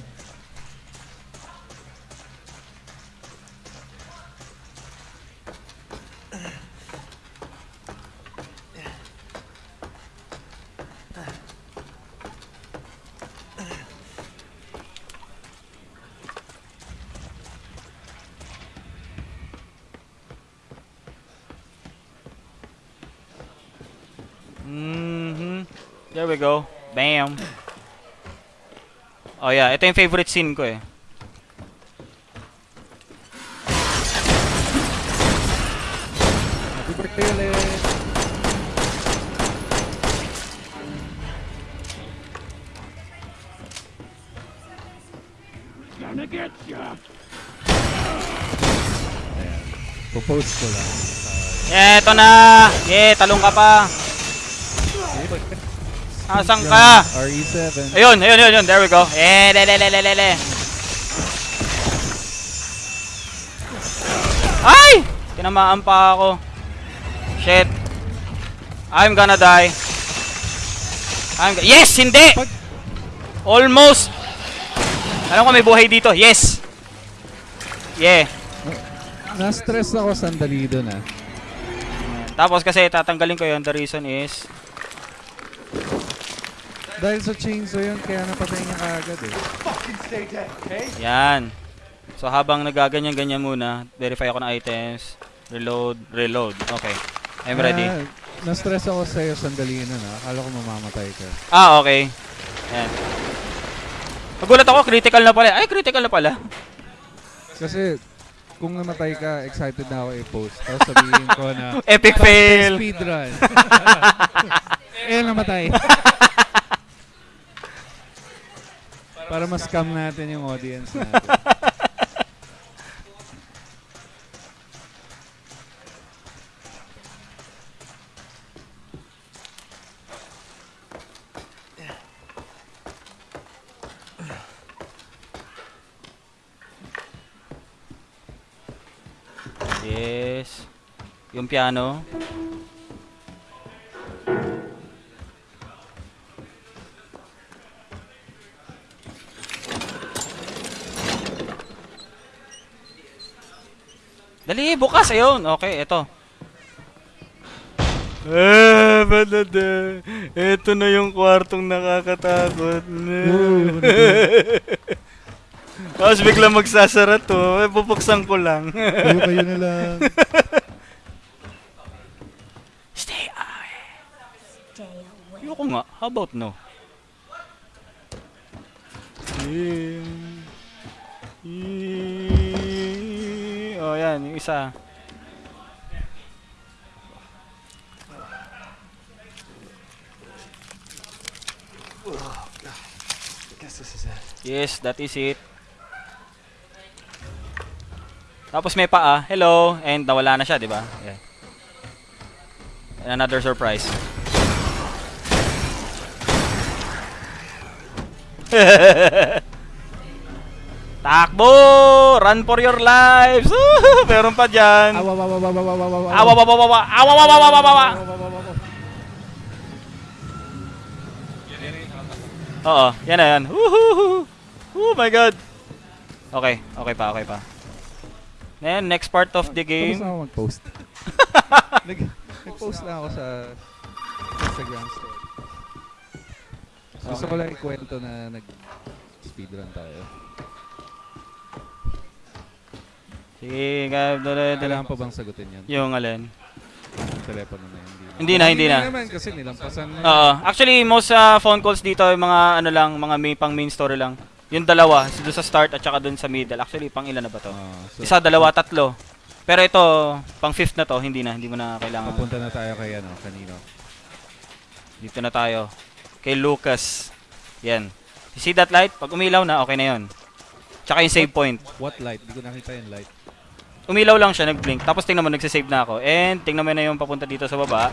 Mhm. There we go. Bam. Oh yeah, ito yung favorite scene ko eh. Happy birthday. ulit. Ayan. Popost ko lang. Eto na! Yeah, talong ka pa. Asan ka? RE7. Ayun, ayun, ayun, ayun. There we go. Eh, le, le, le, le, le, le. Ay! Tinamaan pa ako. Shit. I'm gonna die. I'm yes! Hindi! Almost! Alam ko may buhay dito. Yes! Yeah. Na-stress ako sandali doon ah. Tapos kasi tatanggalin ko yun. The reason is... Dahil sa chainsaw yun, kaya napatay niya kaagad eh. Yan. So habang nagaganyan-ganyan muna, verify ako ng items. Reload, reload. Okay. I'm ready. Ah, na-stress ako sa'yo sandali nun ah. Akala ko mamamatay ka. Ah, okay. Ayan. Nagulat ako, critical na pala. Ay, critical na pala. Kasi kung namatay ka, excited na ako i-post. Tapos sabihin ko na, Epic fail. speedrun. eh, namatay. Para mas-scam natin yung audience natin. Yes. Yung piano. Bukas. Ayun. Okay, ito. Eh, balada. Ito na yung kwartong nakakatakot. Tapos bigla magsasara to. Eh, pupuksan ko lang. Kayo kayo na lang. Stay away. Ayoko nga. How about no? Yeah. Yeah. Oh, yan. Yung isa. Yes, that is it. Tapos may paa. Hello. And nawala na siya, di ba? Yeah. And another surprise. Takbo! Run for your lives! Meron pa dyan. Awa, awa, awa, awa, awa, awa, awa. Awa, awa, awa, awa, awa, awa, awa, awa, awa. Oo, yan na yan. Woohoo! Oh my god. Okay, okay pa, okay pa. Then, next part of the Tapos game. na ako mag-post. Nag, nag-post na ako sa Instagram story. Gusto ko lang ikwento na nag-speedrun tayo. Sige, Kailangan pa bang sagutin yan? Yung alin. Yung telepono na yun. Hindi na, hindi na. naman kasi nilampasan na. Oo. Actually, most uh, phone calls dito, yung mga ano lang, mga may pang main story lang. Yung dalawa, doon sa start at saka doon sa middle. Actually, pang ilan na ba to? Ah, so, Isa, dalawa, tatlo. Pero ito, pang fifth na to, hindi na, hindi mo na kailangan. papunta na tayo kay ano, kanino. Dito na tayo. Kay Lucas. Yan. You see that light? Pag umilaw na, okay na yon. Tsaka yung save point. What light? Di ko nakita yung light. Umilaw lang siya, nag-blink. Tapos tingnan mo, nagsisave na ako. And tingnan mo na yung papunta dito sa baba.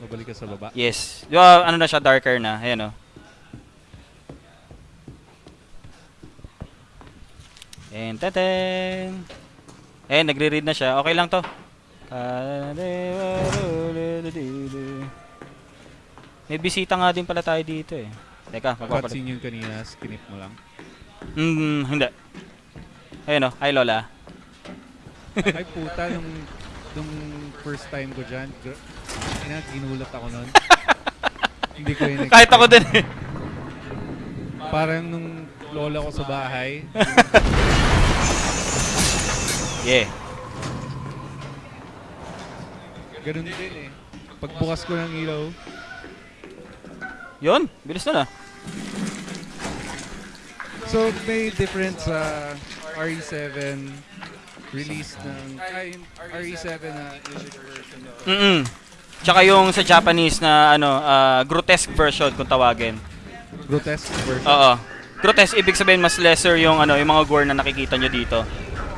Mabalik ka sa baba. Yes. Di ba, ano na siya, darker na. Ayan o. And teten. Eh, nagre-read na siya. Okay lang to. May bisita nga din pala tayo dito eh. Teka, magpapalit. Yung kanina, skinip mo lang. Hmm, hindi. Ayun o, hi Lola. Ay puta, nung, nung first time ko dyan, ina, ginulat ako nun. Hindi ko yun Kahit ako din eh. Parang nung lola ko sa bahay, Yeah. ganun din eh. Pagbukas ko ng ilaw, Yun, bilis na na. So, may difference sa RE7 release ng ay, RE7 na English version nito. Mm Tsaka yung sa Japanese na ano, ah, grotesque version kung tawagin. Grotesque version. Oo. Grotesque ibig sabihin mas lesser yung ano, yung mga gore na nakikita nyo dito.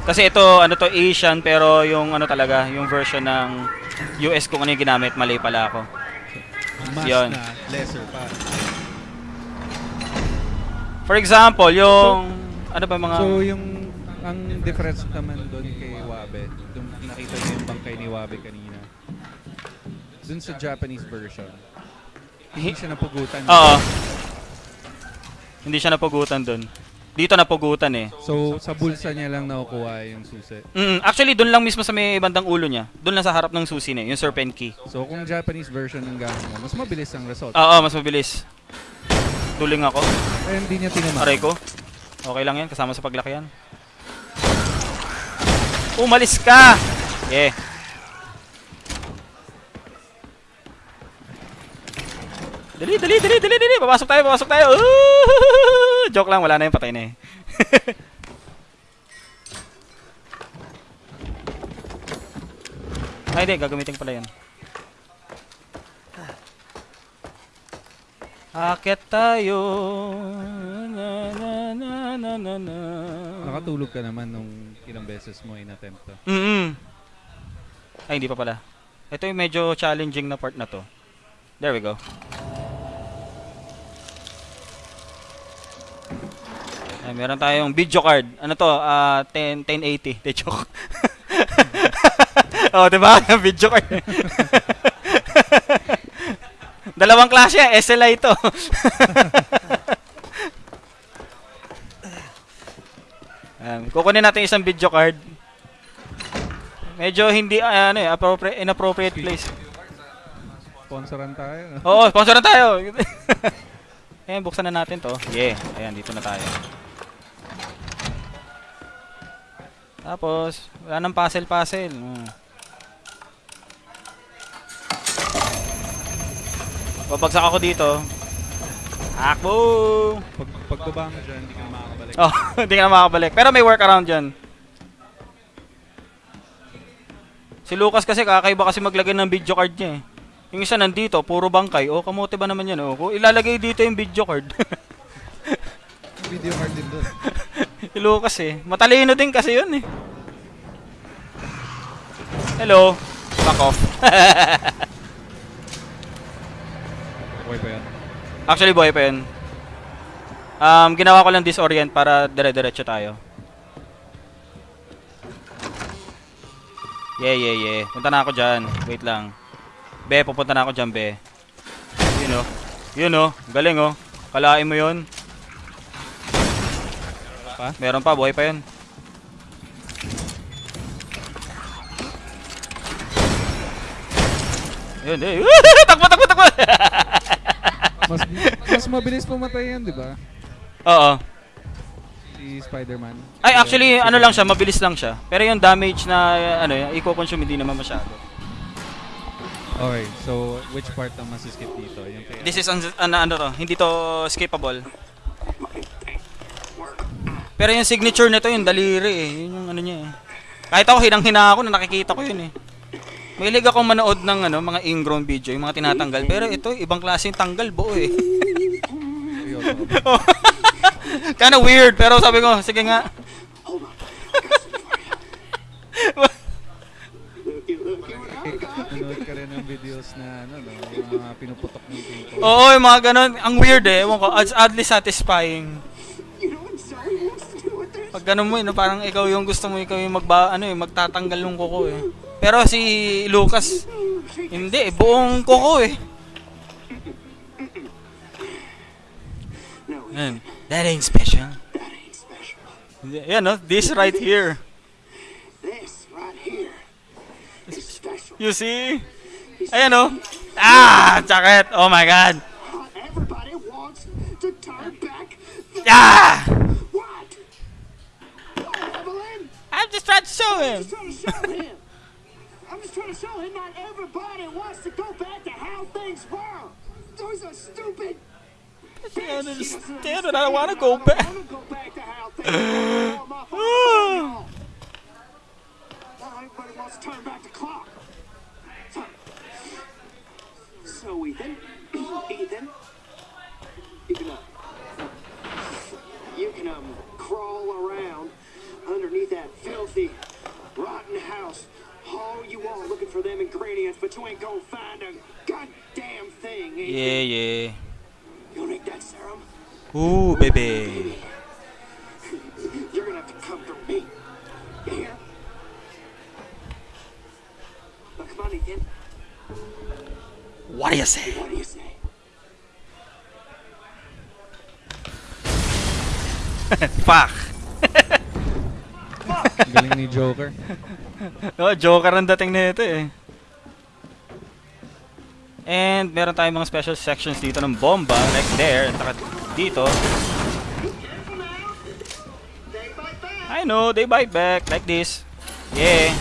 Kasi ito ano to Asian pero yung ano talaga, yung version ng US kung ano yung ginamit, mali pala ako. Mas Yun. na lesser pa. For example, yung ano ba mga So yung ang difference naman doon kay Wabe, yung nakita niyo yung bangkay ni Wabe kanina. Doon sa Japanese version, hindi siya napugutan. Oo. Hindi siya napugutan doon. Dito napugutan eh. So sa bulsa niya lang nakukuha yung susi. Mm, actually doon lang mismo sa may bandang ulo niya. Doon lang sa harap ng susi niya, yung serpent key. So kung Japanese version ng gamit mo, mas mabilis ang result. Oo, mas mabilis. Duling ako. Eh, hindi niya tinama. Aray ko. Okay lang yan, kasama sa paglaki yan. Umalis ka! Yeah. Dali, dali, dali, dali, dali. Papasok tayo, papasok tayo. Ooh! Joke lang, wala na yung patay na eh. Ay, hindi. Gagamitin pala yan. Akit tayo. Na, na, na, na, na, na. Nakatulog ka naman nung ilang beses mo in-attempt to. Mm Ay, hindi pa pala. Ito yung medyo challenging na part na to. There we go. Ay, meron tayong video card. Ano to? Ah, 10 1080. De joke. oh, 'di ba? Video card. Dalawang klase, yan. SLI to. um, kukunin natin isang video card. Medyo hindi ah, ano eh, appropriate, inappropriate place. Sponsoran tayo. Oo, sponsor na tayo. Ayan, buksan na natin to. Yeah, ayan, dito na tayo. Tapos, wala nang puzzle-puzzle. Hmm. Babagsak ako dito. Akbo! Pag, pagbaba mo dyan, hindi ka na makakabalik. Oh, hindi ka na makakabalik. Pero may workaround dyan. Si Lucas kasi kakaiba kasi maglagay ng video card niya eh. Yung isa nandito, puro bangkay. Oh, kamote ba naman yan? Oh, ilalagay dito yung video card. Video card din doon. si Lucas eh. Matalino din kasi yun eh. Hello. Back off. Okay pa yan. Actually, buhay pa yun. Um, ginawa ko lang disorient para dire-diretso tayo. Yeah, yeah, yeah. Punta na ako dyan. Wait lang. Be, pupunta na ako dyan, be. Yun oh. Yun oh. Galing oh. Kalain mo yun. Pa? Meron pa, buhay pa yun. Yun, eh. takbo, takbo, takbo! Mas, mas mabilis pumatay yan, di ba? Oo. Si Spider-Man. Ay, actually, ano lang siya, mabilis lang siya. Pero yung damage na, ano, i-consume hindi naman masyado. Okay, so which part ang masiskip dito? Yung kay This is, un- ano, ano to, hindi to skippable. Pero yung signature nito, yung daliri eh. Yun yung ano niya eh. Kahit ako, hinang-hina ako na nakikita ko yun eh. Mahilig akong manood ng ano, mga ingrown video, yung mga tinatanggal. Pero ito, ibang klase yung tanggal, buo eh. Seryoso. Kinda weird, pero sabi ko, sige nga. Nanood ka rin ng videos na ano, no, yung mga pinuputok ng pimples. Oo, yung mga ganun. Ang weird eh. Ewan ko, oddly satisfying. Pag ganun mo, eh, no, parang ikaw yung gusto mo, ikaw yung magba, ano, eh, magtatanggal ng kuko eh. Pero si Lucas, hindi, eh, buong kuko eh. Yan. That ain't special. Yan, no? This right here. This right here is special. You see? Ayan, no? Ah! Sakit! Oh my God! Everybody wants to turn back Ah! I'm just trying to show him. I'm just trying to show him. I'm just trying to show him not everybody wants to go back to how things were. Those are stupid. I don't understand it. I don't wanna go back. I wanna go back to how things were before my father. Now everybody wants to turn back the clock. So, so Ethan, Ethan, you can, uh, you can um crawl around underneath that filthy, rotten house all you want looking for them ingredients, but you ain't gonna find a goddamn thing. Yeah, yeah. You need that serum? Ooh, baby. You're gonna have to come through me. You hear? Now come on, Ethan. What do you say? What do you say? Fuck. Galing ni Joker. Oh, Joker ang dating nito eh. And meron tayong mga special sections dito ng bomba, like there, at dito. I know, they bite back, like this. Yeah.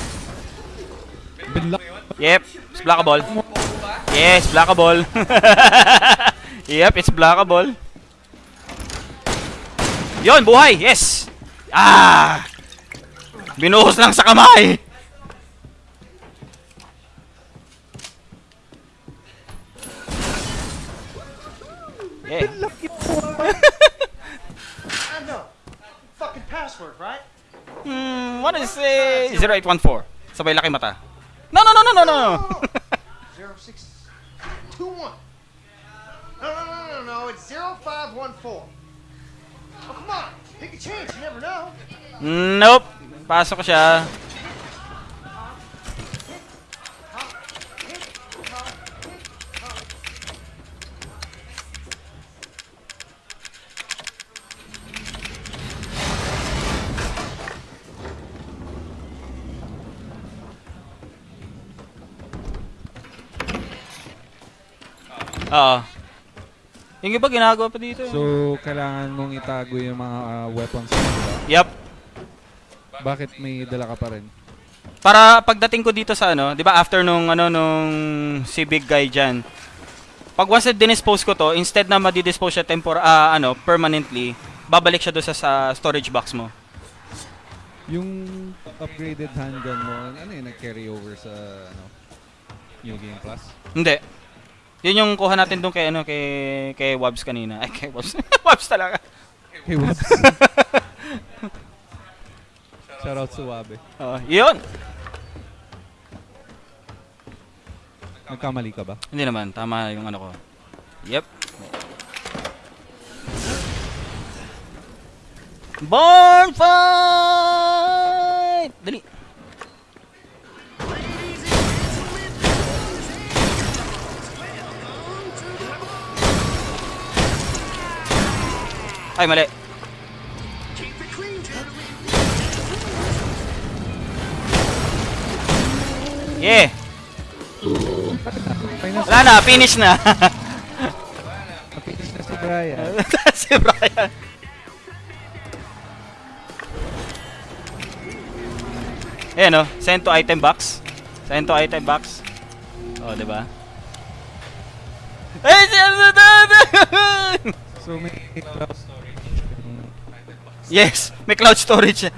Yep, it's blockable. Yes, blockable. yep, it's blockable. Yon, buhay! Yes! Ah! Binuhos lang sa kamay! Yeah. I know. Fucking password, right? Hmm, what is it? 0814. Sabay laki mata. No, no, no, no, no, no. Zero six two one. No, no, no, no, no. It's zero five one four. Oh, come on. Take a chance. You never know. nope. Pasok siya. Oo. Yung iba ginagawa pa dito. eh. So, kailangan mong itago yung mga ah, weapons mo. diba? Yup. Bakit may dala ka pa rin? Para pagdating ko dito sa ano, 'di ba after nung ano nung si big guy diyan. Pag once dinispose ko to, instead na madi-dispose siya tempor ah, ano, permanently, babalik siya doon sa, sa storage box mo. Yung upgraded handgun mo, ano yun, nag-carry over sa ano, New Game Plus? Hindi. Yun yung kuha natin doon kay ano kay kay Wabs kanina. Ay kay Wabs. Wabs talaga. Hey, Wabs. Shoutout sa Wabe. Oo, yun. Nagkamali ka ba? Hindi naman, tama yung ano ko. Yep. Born fight! Dali. Ay, mali. Yeah. Wala na, finish na. Finish na si Brian. si Brian. Ayan o, send to item box. Send to item box. Oh, di ba? Si so, may cloud Yes, may cloud storage.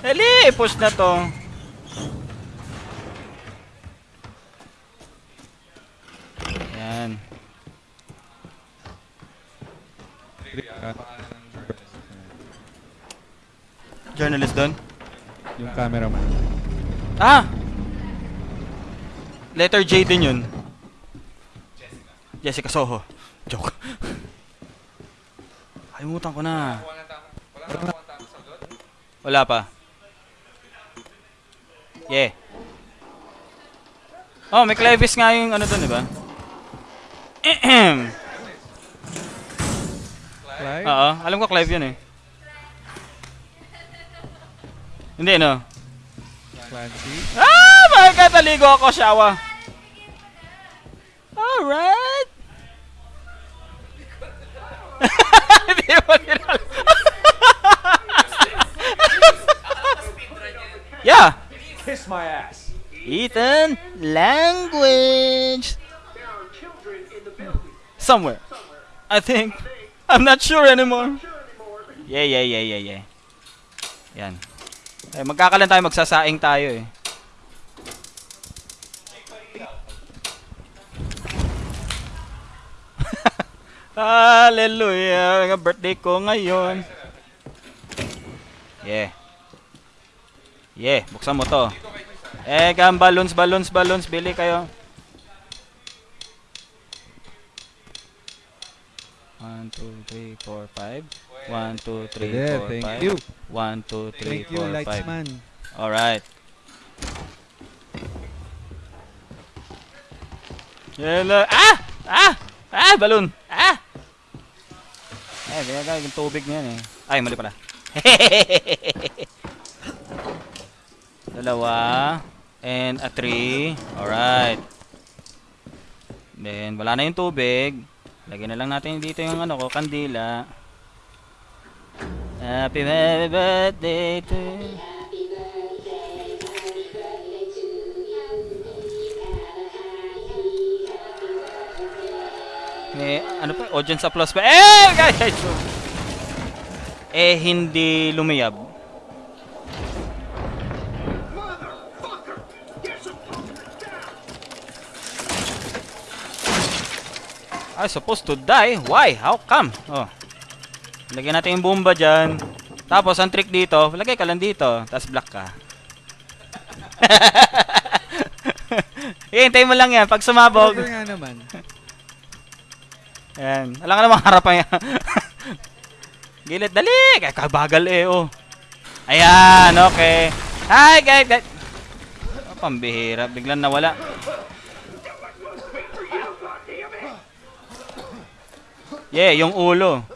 Dali, push na to. Yan. Journalist doon? yung cameraman. Ah! Letter J din yun. Jessica Soho. Joke. Kalimutan ko na. Wala tama. Wala na tama tama sa doon. Wala pa. Yeah. Oh, may Clevis nga yung ano doon, di ba? Clive? Oo, alam ko Clive yun eh. Hindi, no? Clancy? Ah! Bakit naligo ako, Shawa? Alright! Hindi mo nila. yeah! Kiss my ass. Ethan, language! Somewhere. I think. I'm not sure anymore. Yeah, yeah, yeah, yeah, yeah. Yan. Eh, magkakalan tayo, magsasaing tayo eh. Hallelujah! Birthday ko ngayon. Yeah. Yeah, buksan mo to. Eh, gam balloons, balloons, balloons, bili kayo. One, two, three, four, five. One, two, three, Pwede, four, thank five. you. One, two, three, Thank you. Lightsman. Alright. Yelo. Ah! Ah! Ah! Balloon! Ah! Eh, ginagawa yung tubig niyan eh. Ay, mali pala. Dalawa. And a three. Alright. Then, wala na yung tubig. Lagyan na lang natin dito yung ano ko, kandila. Happy, birthday to you. May ano pa? Audience applause pa. Eh, guys! Eh, hindi lumiyab. I supposed to die. Why? How come? Oh. Lagyan natin yung bomba dyan. Tapos, ang trick dito, lagay ka lang dito. Tapos, black ka. Hintay mo lang yan. Pag sumabog, Cover nga naman. Ayan. Alam ka namang harapan yan. Gilid, dali! Kaya kabagal eh, oh. Ayan, okay. Hi, guys, guys. Oh, pambihira. Biglang nawala. Yeah, yung ulo.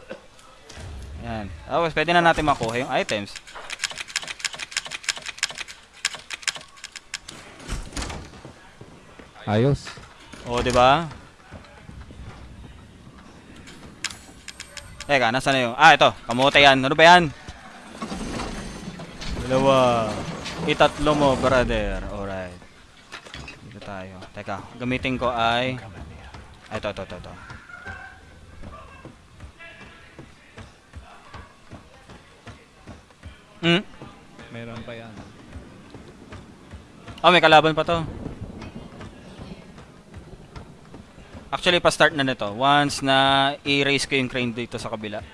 Ayan. Tapos, pwede na natin makuha yung items. Ayos. O, di ba? Teka, nasa na yung... Ah, ito. Kamote yan. Ano ba yan? Dalawa. Itatlo mo, brother. Alright. Dito tayo. Teka, gamitin ko ay... Ito, ito, ito, ito. Hmm? Meron pa yan. Oh, may kalaban pa to. Actually, pa-start na nito. Once na i-raise ko yung crane dito sa kabila.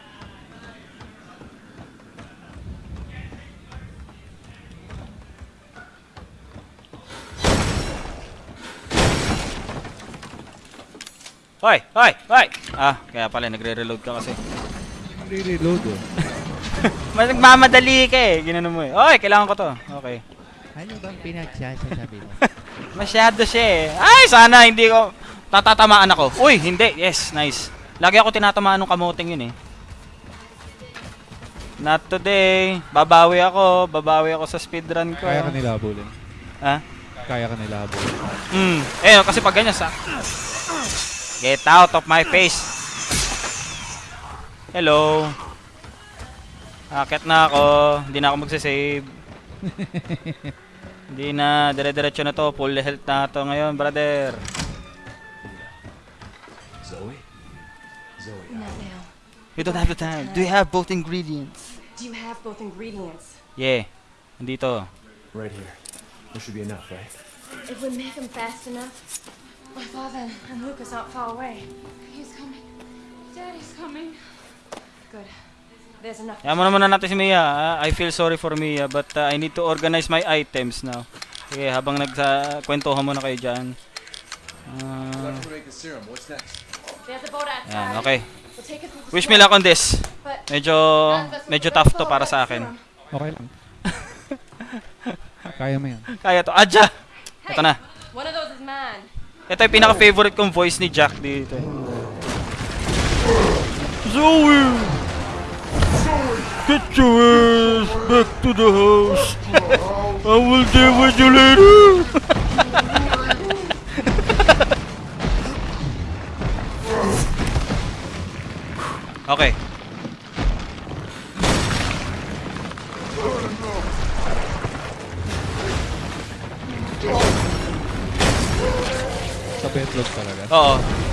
Hoy! Hoy! Hoy! Ah, kaya pala nagre-reload ka kasi. Re-reload oh. Mas nagmamadali ka eh. Ginano mo eh. Hoy! Kailangan ko to. Okay. Ano bang pinagsasasabi mo? Masyado siya eh. Ay, sana hindi ko tatatamaan ako. Uy, hindi. Yes, nice. Lagi ako tinatamaan ng kamoting yun eh. Not today. Babawi ako. Babawi ako sa speedrun ko. Kaya ka nila habulin. Ha? Kaya ka nila habulin. Mm. Eh, kasi pag ganyan sa... Get out of my face. Hello. Akit na ako. Hindi na ako magsisave. Hindi na. Dire-diretso na to. Full health na to ngayon, brother. Zoe? Zoe. Not now. You don't have the time. Do you have both ingredients? Do you have both ingredients? Yeah. Nandito. Right here. There should be enough, right? If we make them fast enough, my father and Lucas aren't far away. He's coming. Daddy's coming. Good. There's enough. Yaman naman na natin si Mia. ah. I feel sorry for Mia but uh, I need to organize my items now. Okay, habang nagsa-kwentuhan muna kayo dyan. Outside. yan, okay. Wish me luck on this. Medyo, medyo tough to para sa akin. Okay lang. Kaya mo yan. Kaya to. Adja! Ito na. One of those is mine. Ito yung pinaka-favorite kong voice ni Jack dito. Zoe! Get your ass back to the house. I will deal with you later. okay. Sa betlog talaga. Oo.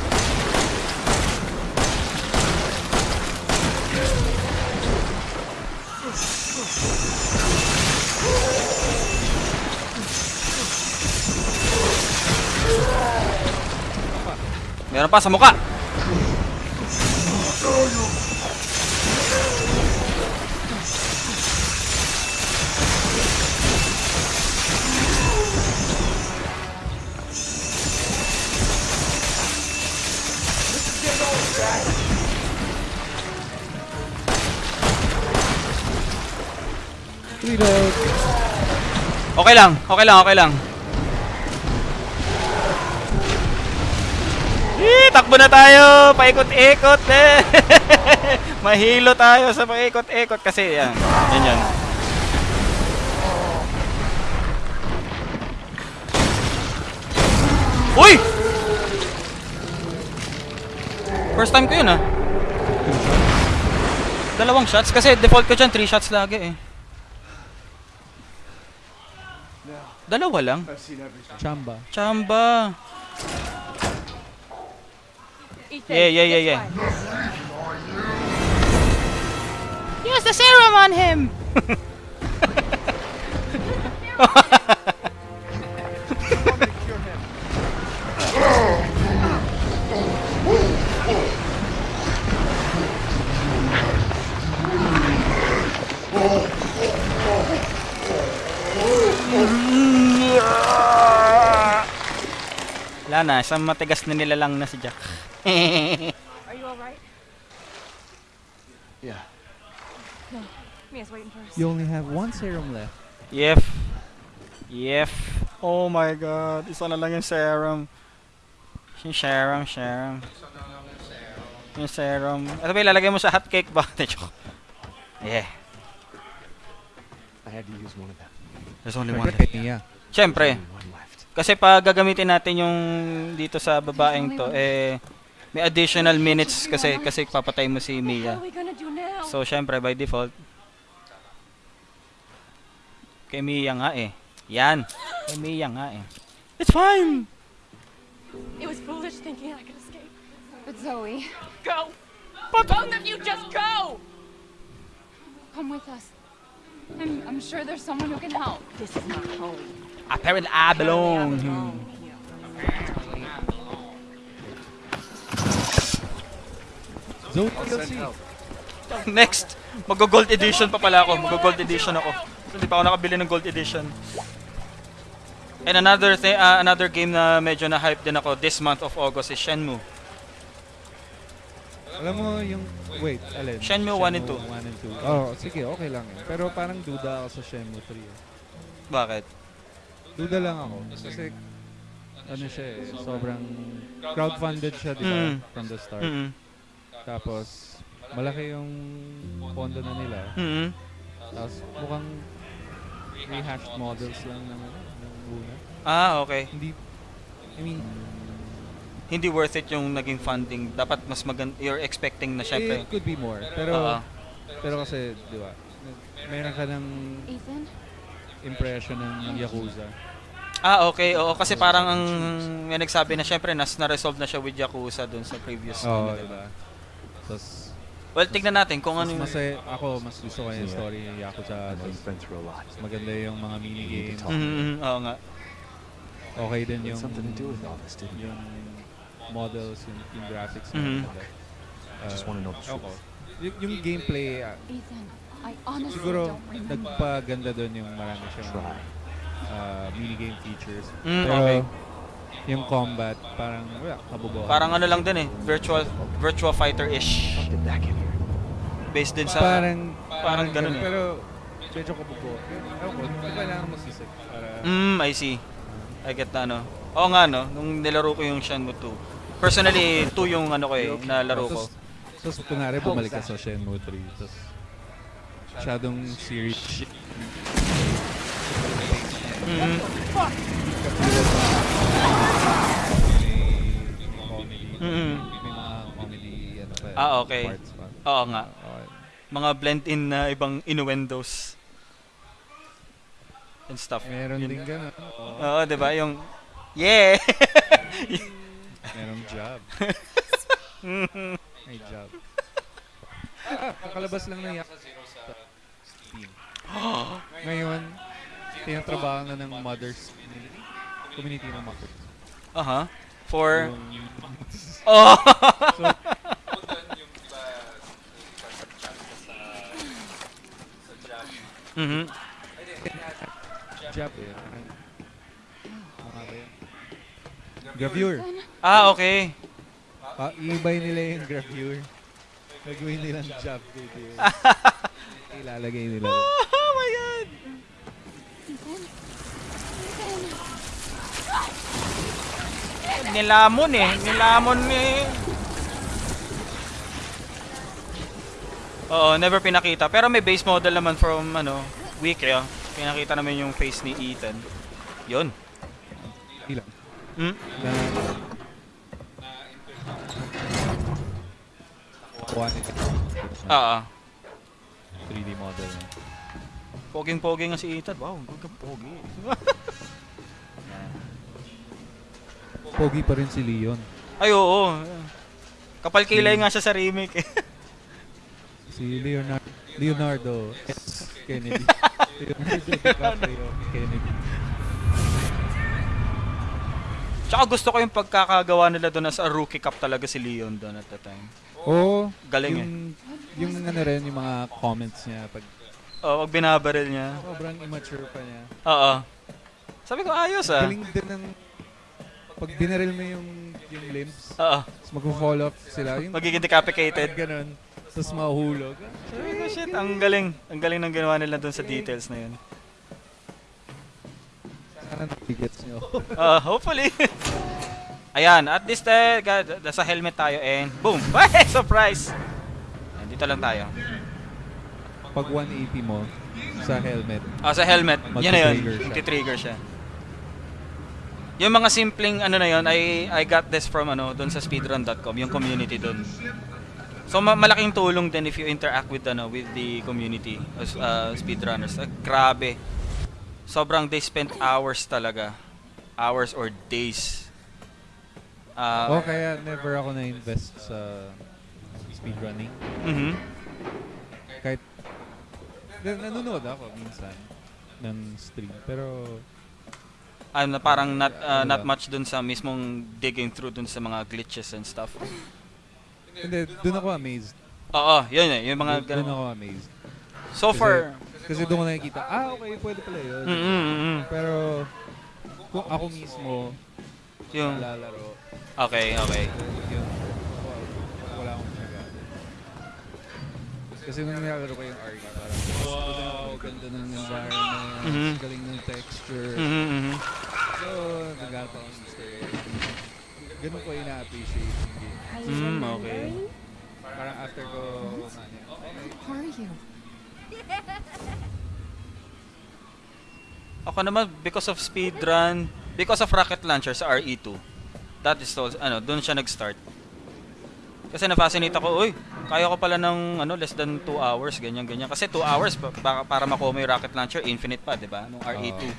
Meron pa sa. Reload. Okay lang, okay lang, okay lang. Eh, takbo na tayo! Paikot-ikot eh! Mahilo tayo sa paikot-ikot kasi yan. Yan yan. Uy! First time ko yun ah. Dalawang shots kasi default ko dyan 3 shots lagi eh. Dalawa lang. Chamba. Chamba. Ethan, Yeah, yeah, yeah, yeah. Use the serum on him. Wala na, isang matigas na nilalang na si Jack. Are you alright? Yeah. No. Mia's waiting for us. You only have one serum left. Yep. Yep. Oh my god. Isa na lang yung serum. Yung serum, serum. Yung serum. Ito ba ilalagay mo sa hotcake ba? Joke. yeah. I had to use one of them. There's only one left. Nia. Siyempre. Kasi pag gagamitin natin yung dito sa babaeng to, eh, may additional minutes kasi kasi papatay mo si Mia. So, syempre, by default, kay Mia nga eh. Yan. Kay Mia nga eh. It's fine! it was foolish thinking I could escape. But Zoe, Go! Both of you just go! come with us. I'm, I'm sure there's someone who can help. This is not home. Apparently, I belong. Zoe DLC. Next, mag-gold edition pa pala ako. Mag-gold edition ako. Hindi pa ako nakabili ng gold edition. And another thing, uh, another game na medyo na-hype din ako this month of August is Shenmue. Alam mo yung... Wait, alin? Shenmue 1 and 2. 1 and 2. Oh, sige, okay lang yun. Pero parang duda ako sa Shenmue 3. eh. Bakit? Duda lang ako. Kasi, ano siya eh, sobrang crowdfunded siya, di ba? Mm. From the start. Mm-mm. Tapos, malaki yung pondo na nila. Mm-mm. Tapos, mukhang rehashed models lang ng, ano, ng una. Ah, okay. Hindi, I mean, Hindi worth it yung naging funding. Dapat mas maganda. You're expecting na syempre. it could be more. Pero, Oo. pero kasi, di ba, meron ka ng Ethan? impression ng Yakuza. Ah, okay. Oo, kasi parang ang may nagsabi na syempre nas na-resolve na siya with Yakuza dun sa previous. Oo, ano, di diba? Tapos, Well, tignan natin kung ano mas yung... masaya, ako, mas gusto ko yung story ng Yakuza. Tapos, maganda yung mga minigames. talk. Mhm, oo nga. Okay din yung, something to do with all this, yung models, yung, yung graphics. Mhm. maganda. I just Uh, want to know the truth. Y- yung gameplay, Ethan, I honestly siguro don't remember. nagpaganda doon yung marami siyang uh, minigame features. Mm, Pero okay. Yung combat, parang wala, kabubuhan. Parang ano lang din eh. Virtual virtual fighter-ish. Based din sa... parang, parang ganun eh. Pero medyo kabubuhan. Ewan ko, hindi kailangan mo sisig para... Mm, I see. I get na ano. Oo nga no, nung nilaro ko yung Shenmue 2. Personally, 2 yung ano ko eh, nalaro ko. Tapos, tapos kunwari bumalik ka sa Shenmue 3. Tapos, masyadong serious shit. Mhm. Mhm. May mga comedy, ano pa. Ah, okay. Parts pa. Oo nga. Okay. Mga blend-in na ibang innuendos. And stuff. Meron Yun. din ganun. Oo. Oo, di ba? Yung... Yeah! Merong job. May job. Ah, kakalabas lang Zero sa Steam. Ngayon, tinatrabaho na ng mothers community. Community ng mothers. Aha. For... Yung- Oh! So, Mhm. job eh. Mga ba yun? Gravure. Ah, okay. Pa, iibay nila yung gravure. Gagawin nilang job duty. yun. Ilalagay nila. Oh my god! Ethan? Ethan! Nilamon eh. Nilamon eh. Oo, never pinakita. Pero may base model naman from, ano, Wiki, ah. Pinakita naman yung face ni Ethan. Yun. Ilang. Hmm? Oo. 3D model. Poging-pogi nga si Ethan. Wow, gagawin pogi. Pogi pa rin si Leon. Ay, oo. Kapal kilay nga siya sa remake eh. Si Leonardo, Leonardo S. Kennedy. Leonardo DiCaprio Kennedy. Tsaka gusto ko yung pagkakagawa nila doon as a rookie cup talaga si Leon doon at the time. Oo. Galing eh. yung, Yung ano rin, yung mga comments niya pag Oo, pag binabaril niya. sobrang immature pa niya. Oo. Sabi ko, ayos ah. Galing din ng pag binaril mo yung yung limbs, Oo. tapos mag-fall off sila. Yung Magiging decapitated. ganun. Tapos. Sabi ko, shit, ang galing. Ang galing ng ginawa nila doon sa details na yun. Sana nabigets niyo. Uh, hopefully. Ayan, at this time, nasa helmet tayo and boom! Ay, surprise! Ayan, dito lang tayo. pag 180 mo sa helmet, Ah, sa helmet, yun na yun. Magti-trigger siya. Magti-trigger siya. Yung mga simpleng ano na yun, I, I got this from ano, doon sa speedrun.com, yung community doon. So ma- malaking tulong din if you interact with ano with the community as uh, speedrunners. Uh, grabe. Sobrang they spent hours talaga. Hours or days. Ah, o kaya never ako na-invest sa speedrunning. mhm. Kahit na- nanonood ako minsan ng stream. Pero ano na parang not uh, Ano not ba? much dun sa mismong digging through dun sa mga glitches and stuff. hindi, doon ako amazed. Oo, yun eh, yung mga ganun. ako amazed. So Kasi- far, Kasi doon ko nakikita, ah okay, pwede pala yun. mm mm, mm. Pero kung ako mismo yung lalaro, okay, okay. yun, wala akong nagagawa. Kasi nung nilalaro ko yung RE, parang, wow, ganda ng environment, Mhm. galing ng texture. Mhm. So, nagagawa ako ng story. Ganun ko ina-appreciate yung game. Mm, okay. Parang after ko, okay. Who are you? Ako naman because of speedrun, because of rocket launcher sa RE2. That is also, ano, doon siya nag-start. Kasi na-fascinate ako, uy, kaya ko pala ng ano, less than 2 hours, ganyan ganyan. Kasi 2 hours pa, para, para makuha mo yung rocket launcher, infinite pa, 'di ba? Nung RE2.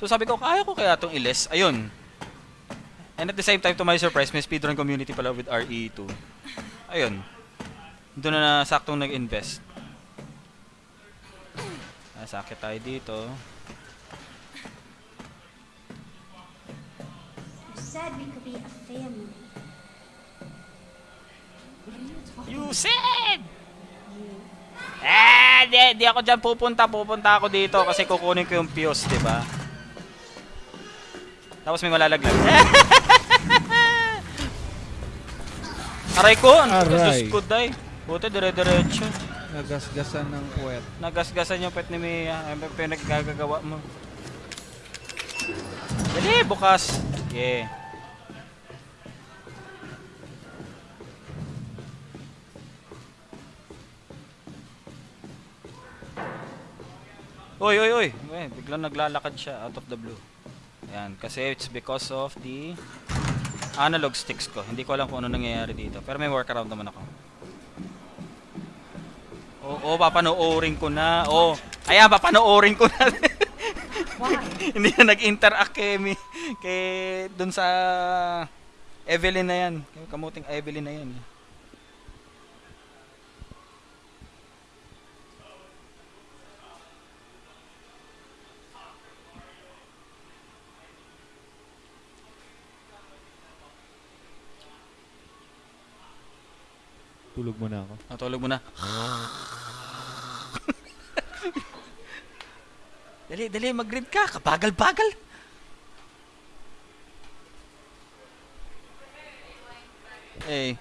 So sabi ko, kaya ko kaya tong iles. Ayun. And at the same time, to my surprise, may speedrun community pala with RE2. Ayun. Doon na saktong nag-invest. Ah, sakit tayo dito. You said we could be a family. You said! Ah, di, di ako dyan pupunta. Pupunta ako dito kasi kukunin ko yung fuse, di ba? Tapos may malalaglag. Aray ko! Ano ko? Aray. Diyos ko, day. Buti, dire-diretso. Nagasgasan ng puwet. Nagasgasan yung pet ni Mia. May pinaggagawa mo. Dali, bukas. Yeah. Oy, oy, oy. Eh, biglang naglalakad siya out of the blue. Ayan, kasi it's because of the analog sticks ko. Hindi ko alam kung ano nangyayari dito. Pero may workaround naman ako. Oo, oh, papanoorin ko na. Oh, ayan, papanoorin ko na. Hindi na nag-interact kay, mi, kay dun sa Evelyn na yan. Kamuting Evelyn na yan. Tulog muna ako. Natulog mo na. dali, dali, mag-grid ka. Kabagal-bagal. Eh.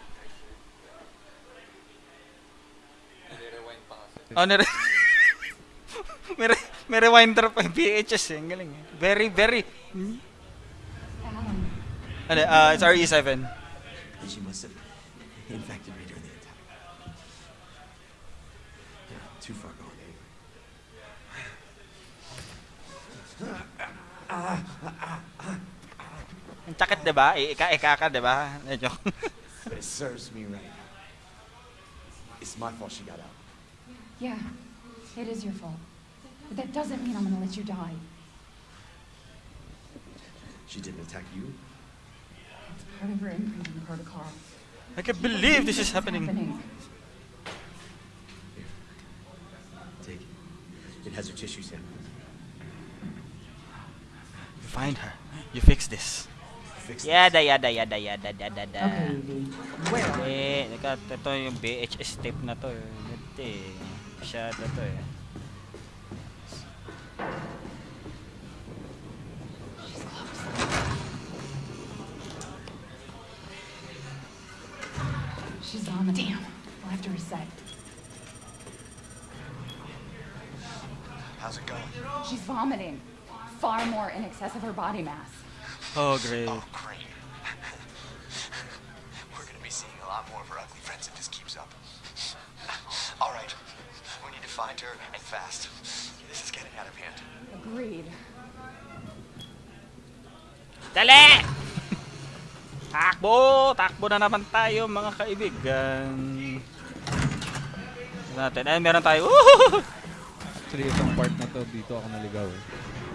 Oh, nire... may, re- may rewinder pa yung VHS eh. Ang galing eh. Very, very... Ano, uh, it's RE7. She must have infected Ang sakit, di ba? Ika-ika ka, di ba? Medyo. But it serves me right. It's my fault she got out. Yeah, it is your fault. But that doesn't mean I'm gonna let you die. She didn't attack you. It's part of her imprinting protocol. I can't believe this is happening. Take it. It has her tissue sample. You find her. You fix this. Fix Yada, yada, yada, yada, yada, yada. Okay, Evie. Where? Eh, naka, ito yung VHS tape na to eh. Ito eh. Masyado to eh. She's on the damn. We'll have to reset. How's it going? She's vomiting. Far more in excess of her body mass. Oh, great. Oh, great. We're gonna be seeing a lot more of her ugly friends if this keeps up. All right. We need to find her and fast. This is getting out of hand. Agreed. Dali! Takbo! Takbo na naman tayo mga kaibigan. Tignan Natin. Ay, meron tayo. Woohoo! Actually, itong part na to, dito ako naligaw eh.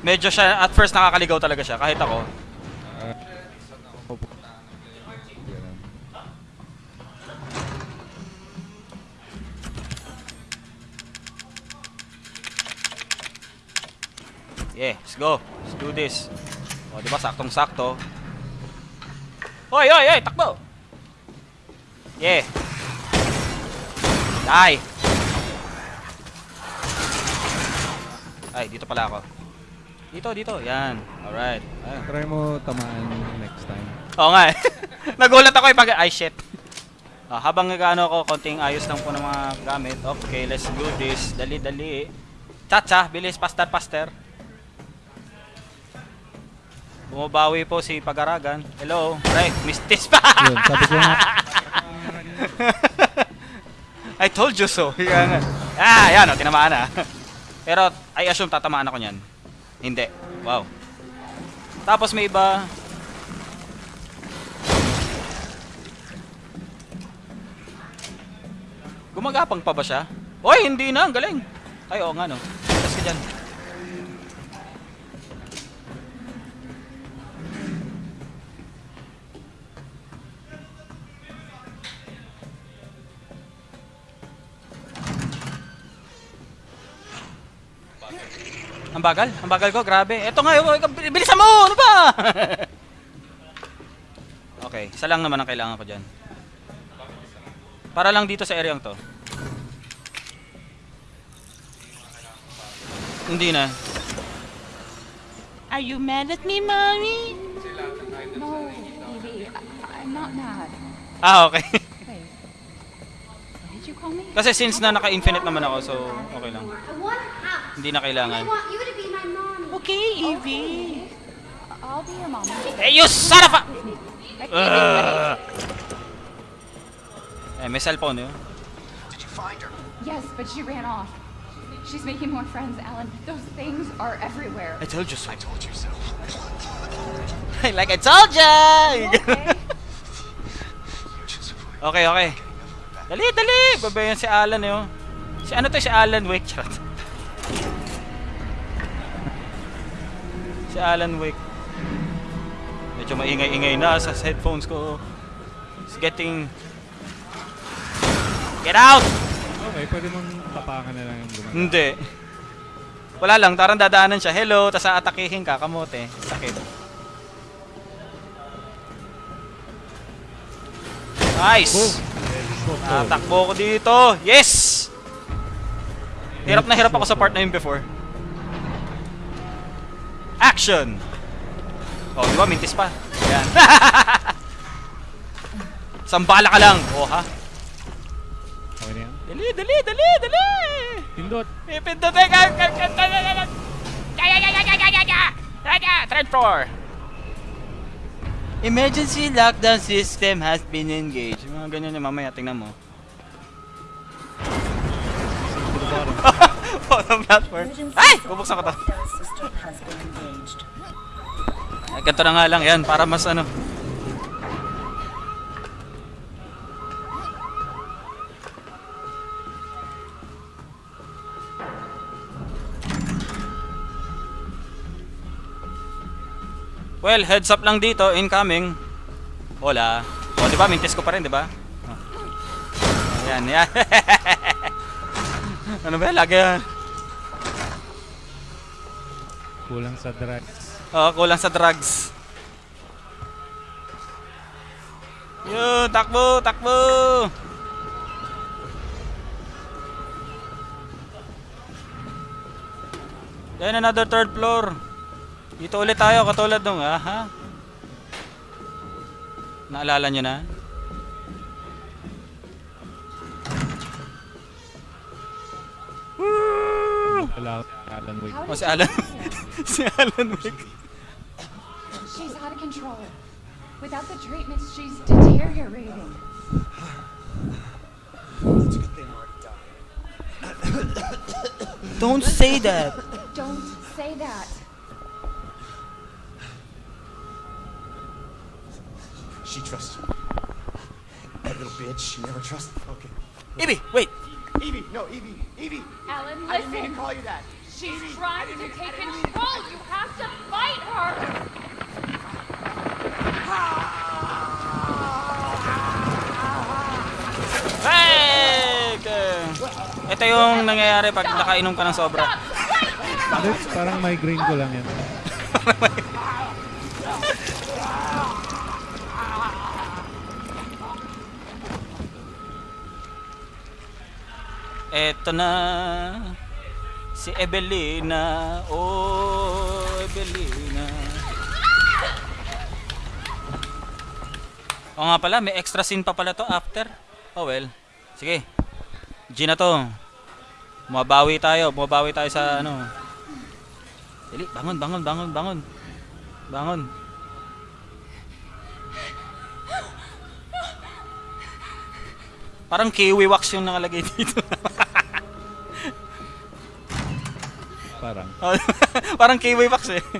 Medyo siya, at first nakakaligaw talaga siya. Kahit ako. Ah. Yeah, let's go. Let's do this. O, di ba? Saktong-sakto. Hoy, hoy, hoy! Takbo! Yeah. Die! Ay, dito pala ako. Dito, dito. Yan. Alright. Ay. Try mo tamaan next time. Oo nga eh. Nagulat ako eh pag... Ay, shit. Ah, habang nagano ko, konting ayos lang po ng mga gamit. Okay, let's do this. Dali, dali. Chacha, bilis, paster, paster. Bumabawi po si Pagaragan. Hello. Right, mistis pa. Yun, sabi ko nga. I told you so. Yan. Ah, yan o, tinamaan na. Pero, I assume tatamaan ako niyan. Hindi. Wow. Tapos may iba. Gumagapang pa ba siya? Oy, hindi na. Ang galing. Ay, oo nga no. Tapos ka dyan. Ang bagal, ang bagal ko, grabe. Eto nga, oh, bil- bilisan mo! Ano ba? okay, isa lang naman ang kailangan ko dyan. Para lang dito sa area to. Hindi na. Are you mad at me, mommy? No, I, I'm not mad. Ah, okay. Wait. What did you call me? Kasi since na naka-infinite naman ako, so okay lang. Hindi na kailangan. You. Okay, Evie. I'll be your mom. Hey, you son of a... Ugh. Eh, may cellphone yun. Did you find her? Yes, but she ran off. She's making more friends, Alan. Those things are everywhere. I told you so. I told you so. like I told ya! Okay. okay, okay. Dali, dali! Babayan si Alan yun. Si ano to? Si Alan Wake. Charot. Si Alan Wake. Medyo maingay-ingay na sa headphones ko. It's getting... Get out! Okay, pwede mong tapakan na lang yung gumagawa. Hindi. Wala lang, tarang dadaanan siya. Hello, tas aatakihin ka, kamote. Sakit. Nice! Tatakbo ko dito. Yes! Hirap na hirap ako sa part na yun before. Action! Oh, di ba? Mintis pa. Yan. Sambala ka lang. Oh, ha? Okay na yan. Dali, dali, dali, dali! Pindot. Ipindot eh! Third floor! Emergency lockdown system has been engaged. Mga ganyan yung mamaya, tingnan mo. Bottom platform. Ay! Bubuksan ko to. Ay, ganito na nga lang yan, para mas ano. Well, heads up lang dito, incoming. Hola. O, di ba? Mintis ko pa rin, di ba? Ayan, yan. ano ba? Lagi yan. Kulang sa drugs. Oo, kulang sa drugs. Yun, takbo, takbo! Then another third floor. Dito ulit tayo, katulad nung, aha. Naalala nyo na? Wala Alan Wake. Oh, si Alan. si Alan Wake. She's out of control. Without the treatments, she's deteriorating. It's a good thing Marty died. Don't say that. Don't say that. She trusts me. That little bitch, she never trusted. Okay. Evie, wait. Evie, no, Evie, Evie. Alan, listen. I didn't mean to call you that. She's trying to take control. You have to fight her. Hey! Ito yung nangyayari pag nakainom ka ng sobra. Alex, parang migraine ko lang yan. Eto na si Evelina. Oh, Evelina. O nga pala, may extra scene pa pala to after. Oh well. Sige. G na to. Bumabawi tayo. Bumabawi tayo sa ano. Dali, bangon, bangon, bangon, bangon. Bangon. Parang kiwi wax yung nakalagay dito. Parang. Parang kiwi wax eh.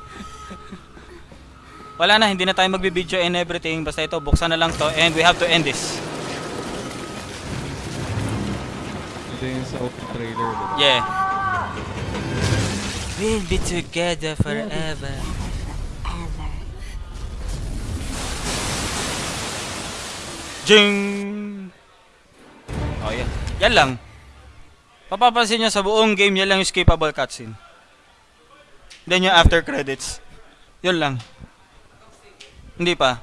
Wala na, hindi na tayo magbibideo and everything. Basta ito, buksan na lang to and we have to end this. Ito yung sa open trailer. Diba? Yeah. We'll be together forever. Jing! Oh, yeah. Yan lang. Papapansin nyo sa buong game, yan lang yung skippable cutscene. Then yung after credits. Yun lang. Hindi pa.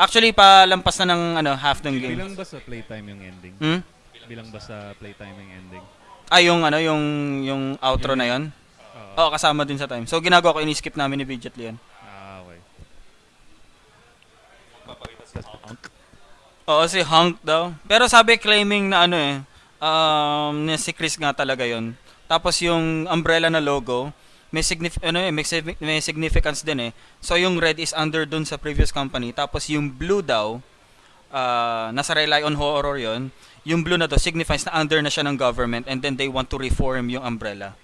Actually, palampas na ng ano, half ng game. Bilang ba sa playtime yung ending? Hmm? Bilang ba sa playtime yung ending? Ah, yung ano, yung yung outro na yon. Oo. Oo, kasama din sa time. So ginagawa ko, ini-skip namin ni Bidget yan. Ah, okay. Oo, si Hunk daw. Pero sabi claiming na ano eh, um, na si Chris nga talaga yon. Tapos yung umbrella na logo, may, signif- ano eh, may, may significance din eh. So yung red is under dun sa previous company. Tapos yung blue daw, ah, nasa rely on horror yon. Yung blue na to signifies na under na siya ng government and then they want to reform yung umbrella.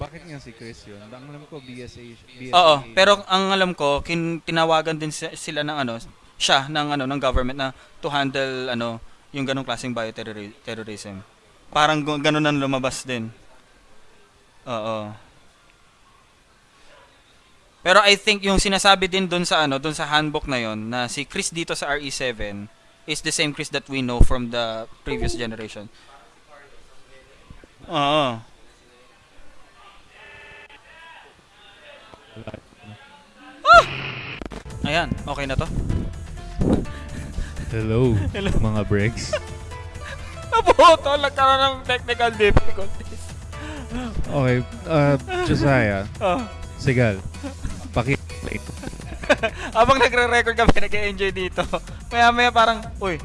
Bakit nga si Chris yun? Ang alam ko, BSA. BSA Oo, pero ang alam ko, kin tinawagan din si- sila ng ano, siya ng ano ng government na to handle ano yung ganong klaseng bioterrorism. Parang ganun ang lumabas din. Oo. Pero I think yung sinasabi din doon sa ano, doon sa handbook na yon na si Chris dito sa RE7 is the same Chris that we know from the previous generation. Oo. Ayan, okay na to. Hello, mga Bregs. Nabuto, nagkaroon ng technical difficulties. Okay, uh, Josiah. Oh. Sigal. Paki... Habang nagre-record kami, nag-enjoy dito. Maya maya parang, uy,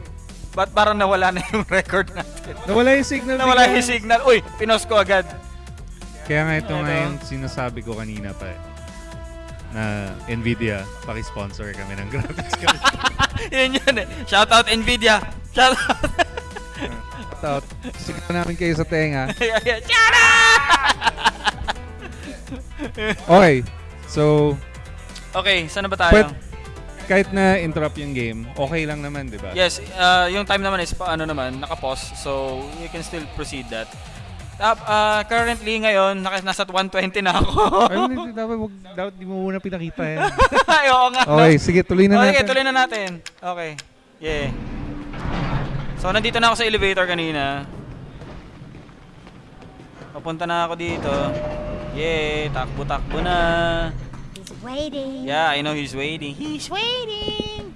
ba't parang nawala na yung record natin? Nawala yung signal. Nawala yung signal. Uy, pinos ko agad. Kaya nga ito nga Ano? yung sinasabi ko kanina pa eh. Na Nvidia, paki-sponsor kami ng graphics card. yun yun eh. Shout out Nvidia. Shout out. Shout out. Sigaw namin kayo sa tenga. Shout Okay. So, Okay, saan na ba tayo? pwet, kahit na interrupt yung game, okay lang naman, di ba? Yes, uh, yung time naman is ano naman, naka-pause. So, you can still proceed that. Tap, uh, currently ngayon, naka, nasa 120 na ako. Ay, hindi, dapat, wag, dapat di mo muna pinakita yan. Ay, oo nga. no? Okay, sige, tuloy na okay, natin. tuloy na natin. Okay. Yeah. So, nandito na ako sa elevator kanina. Papunta na ako dito. Yeah, takbo-takbo na. He's waiting. Yeah, I know he's waiting. He's waiting!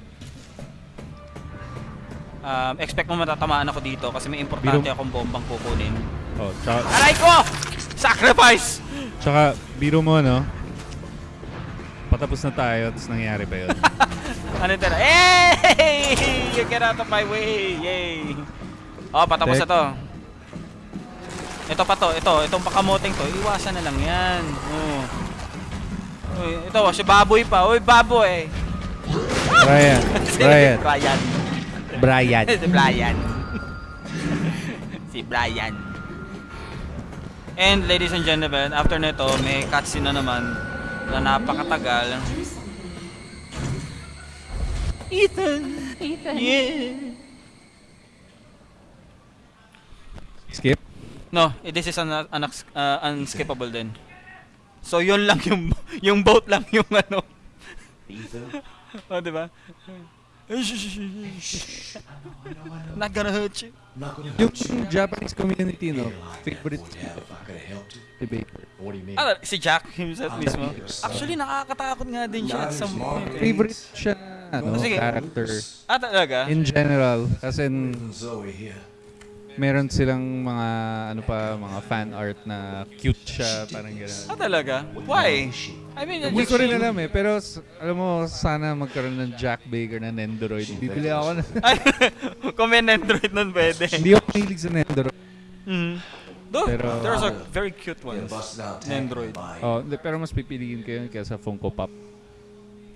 Um, expect mo matatamaan ako dito kasi may importante Biro- akong bombang kukunin. Oh, tsaka, Aray ko! Sacrifice! tsaka, biro mo, no? Patapos na tayo, tapos nangyari pa yun. Ano na? Hey! You get out of my way! Yay! Oh, patapos Tek. na to. Ito pa to, ito, itong pakamoting to, iwasan na lang yan. Oh. Uy, ito, si baboy pa. Uy, baboy! Brian, Brian. Brian. Brian. si Brian. si Brian. And ladies and gentlemen, after nito, may cutscene na naman na napakatagal. Ethan! Ethan. Yeah! Skip? No, this is un, un, uh, unskippable din. So yun lang yung yung boat lang yung ano. oh, di ba? Not gonna hurt you. Yung Japanese community, no? Favorite debater. What do you mean? Ah, si Jack himself mismo. Actually, nakakatakot nga din siya at some point. Favorite siya, ano, character. Ah, talaga? In general, as in, Zoe here. Meron silang mga, ano pa, mga fan art na cute siya, parang gano'n. Ah, talaga? Why? I mean, Hindi ko rin alam eh, pero s- alam mo, sana magkaroon ng Jack Baker na Nendoroid. Bibili ako na. Kung may Nendroid nun, pwede. Hindi ako mahilig sa Nendoroid. Mm. Though, Pero- there's a very cute ones. Nendroid. Oh, hindi, pero mas pipiliin ko yun kaysa Funko Pop.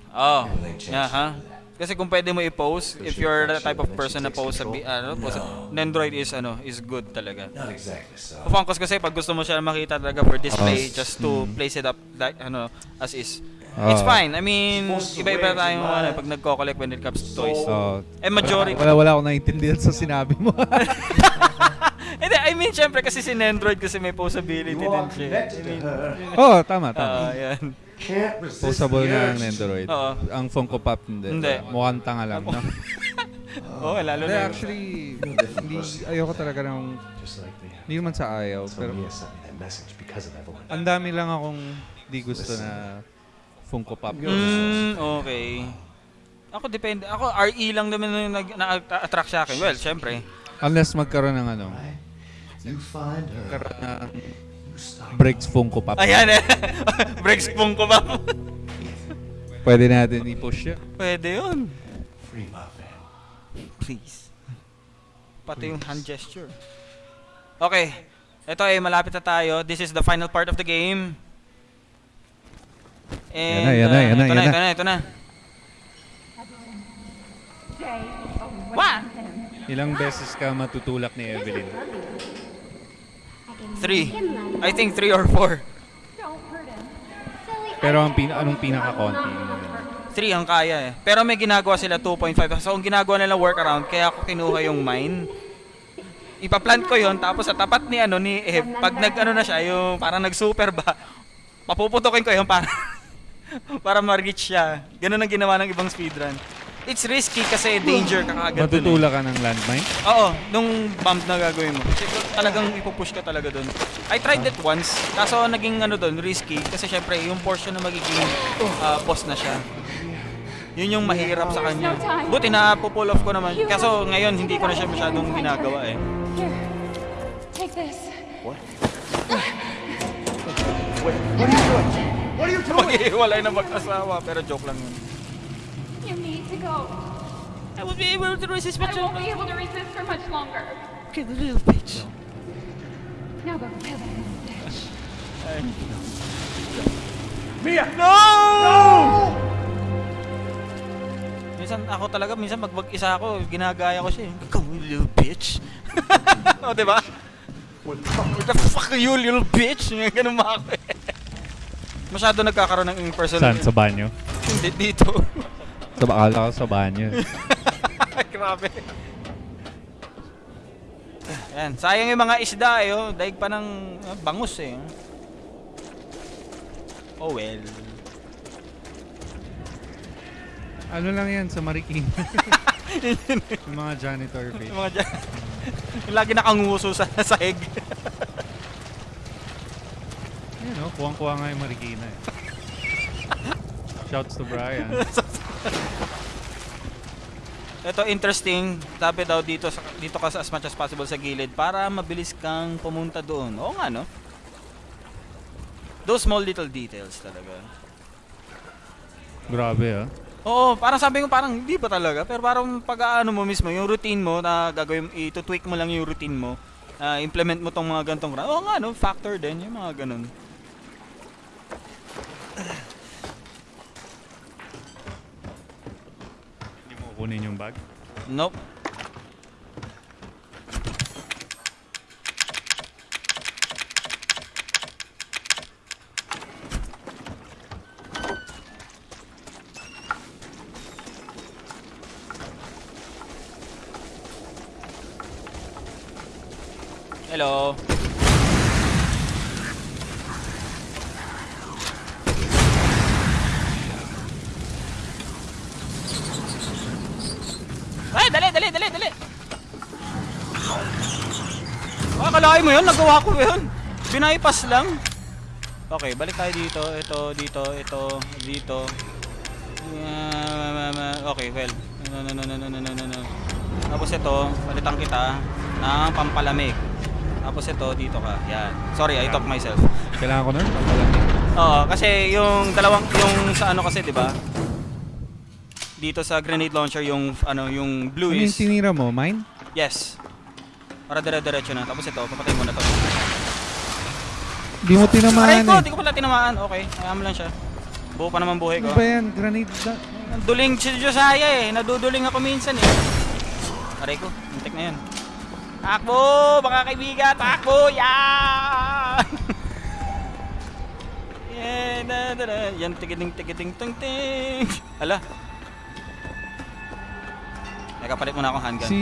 Oh, yeah, ha? Kasi kung pwede mo i-post, if you're the type of person na post sa, ano, post sa, Nendroid is, ano, is good talaga. Not exactly so. Funkos kasi pag gusto mo siya makita talaga for display, Oh. just to place it up, like, ano, as is. Oh. It's fine. I mean, iba-iba tayong ano, pag nagko-collect when it comes to toys. Oh. Eh, majority. Wala, wala akong naiintindihan sa sinabi mo. Hindi, I mean, syempre kasi si Nendroid kasi may posability din siya. I mean, oh, tama, tama. Ah, yan. Posable na ang Nendoroid. Oo. Ang Funko Pop hindi. Hindi. Mukhang tanga lang, no? Oo, lalo Hindi, na. actually, hindi, ayoko talaga ng, Just like the hindi naman sa ayaw, so pero Mia sent me that message because of Evelyn. ang dami lang akong di gusto na Funko Pop. Mm, okay. Ako depende. Ako RE lang naman yung nag na-attract sa akin. Well, syempre. Unless magkaroon ng ano, You find her. magkaroon ng Breaks Funko Pop. Ayan eh. Breaks pong ko ba? Pwede natin i-push yun. Pwede yun. Free my fan. Please. Pati yung hand gesture. Okay. Ito eh, malapit na tayo. This is the final part of the game. And, Yan na, yan na, yan na, uh, ito na, ito na, ito na. What? Ilang beses ka matutulak ni Evelyn? Three. I think three or four. Pero ang pin anong pinaka-konti? Three ang kaya eh. Pero may ginagawa sila 2.5. So, ang ginagawa nila workaround, kaya ako kinuha yung mine. Ipaplant ko yon tapos sa tapat ni ano ni Eve, pag nag ano na siya, yung parang nag-super ba, papuputokin ko yung para para ma-reach siya. Ganun ang ginawa ng ibang speedrun. It's risky kasi danger ka kagad eh. Matutulak ka ng landmine? Oo, nung bump na gagawin mo. Kasi talagang ipupush ka talaga doon. I tried that once, kaso naging ano doon, risky. Kasi syempre, yung portion na magiging uh, boss na siya. Yun yung mahirap sa kanya. Buti na pull off ko naman. Kaso ngayon hindi ko na siya masyadong ginagawa eh. Here, take this. What? Wait, what are you doing? What are you doing? Maghihiwalay na mag-asawa, pero joke lang yun. You need to go. I will be able to resist I won't be able to resist for much longer. Okay, the little bitch. Now go kill that little bitch. Mia! No! Minsan ako talaga, minsan pag mag-isa ako, ginagaya ko siya. eh. Come on, little bitch. o, diba? What the fuck are you, little bitch? Ganun ba ako eh. Masyado nagkakaroon ng impersonal. Saan? Sa banyo? Hindi, dito. Sa bakala ko sa banyo. Grabe. Yan, sayang yung mga isda eh, oh. Daig pa ng ah, bangus eh. Oh well. ano lang yan sa Marikina? yung mga janitor face. Yung mga dyan. yung lagi nakanguso sa sahig. Yan o, kuwang-kuwa nga yung Marikina eh. Shouts to Brian. Ito interesting, sabi daw dito sa, dito ka as much as possible sa gilid para mabilis kang pumunta doon. Oo nga no. Those small little details talaga. Grabe ah. Oo, parang sabi ko parang hindi ba talaga? Pero parang pag ano mo mismo, yung routine mo na gagawin, ito-tweak mo lang yung routine mo. ah, implement mo tong mga gantong Oo nga no, factor din yung mga ganun. Kukunin yung bag? Nope. Hello. Akalain mo yun? Nagawa ko yun. Binaypas lang. Okay, balik tayo dito. Ito, dito, ito, dito. Ah, okay, well. No, no, no, no, no, no, no, no. Tapos ito, palitan kita ng pampalamig. Tapos ito, dito ka. Yan. Sorry, I talk myself. Kailangan ko na? Pampalamig. Oo, kasi yung dalawang, yung sa ano kasi, di ba? Dito sa grenade launcher, yung, ano, yung blue is... Ano yung tinira mo? Mine? Yes. Para dire-diretso na. Tapos ito, papatay mo na to. Hindi mo Aray tinamaan ko, eh. di ko pala tinamaan. Okay, kaya mo lang siya. Buo pa naman buhay ko. Ano ba yan? Grenade na. Duling si Josiah eh. Naduduling ako minsan eh. Aray ko, muntik na yan. Takbo, mga kaibigan, takbo, yan! yeah, da, da, da. Yan, tigiting, tigiting, ting, ting. Ala. Teka, palit muna akong handgun. Si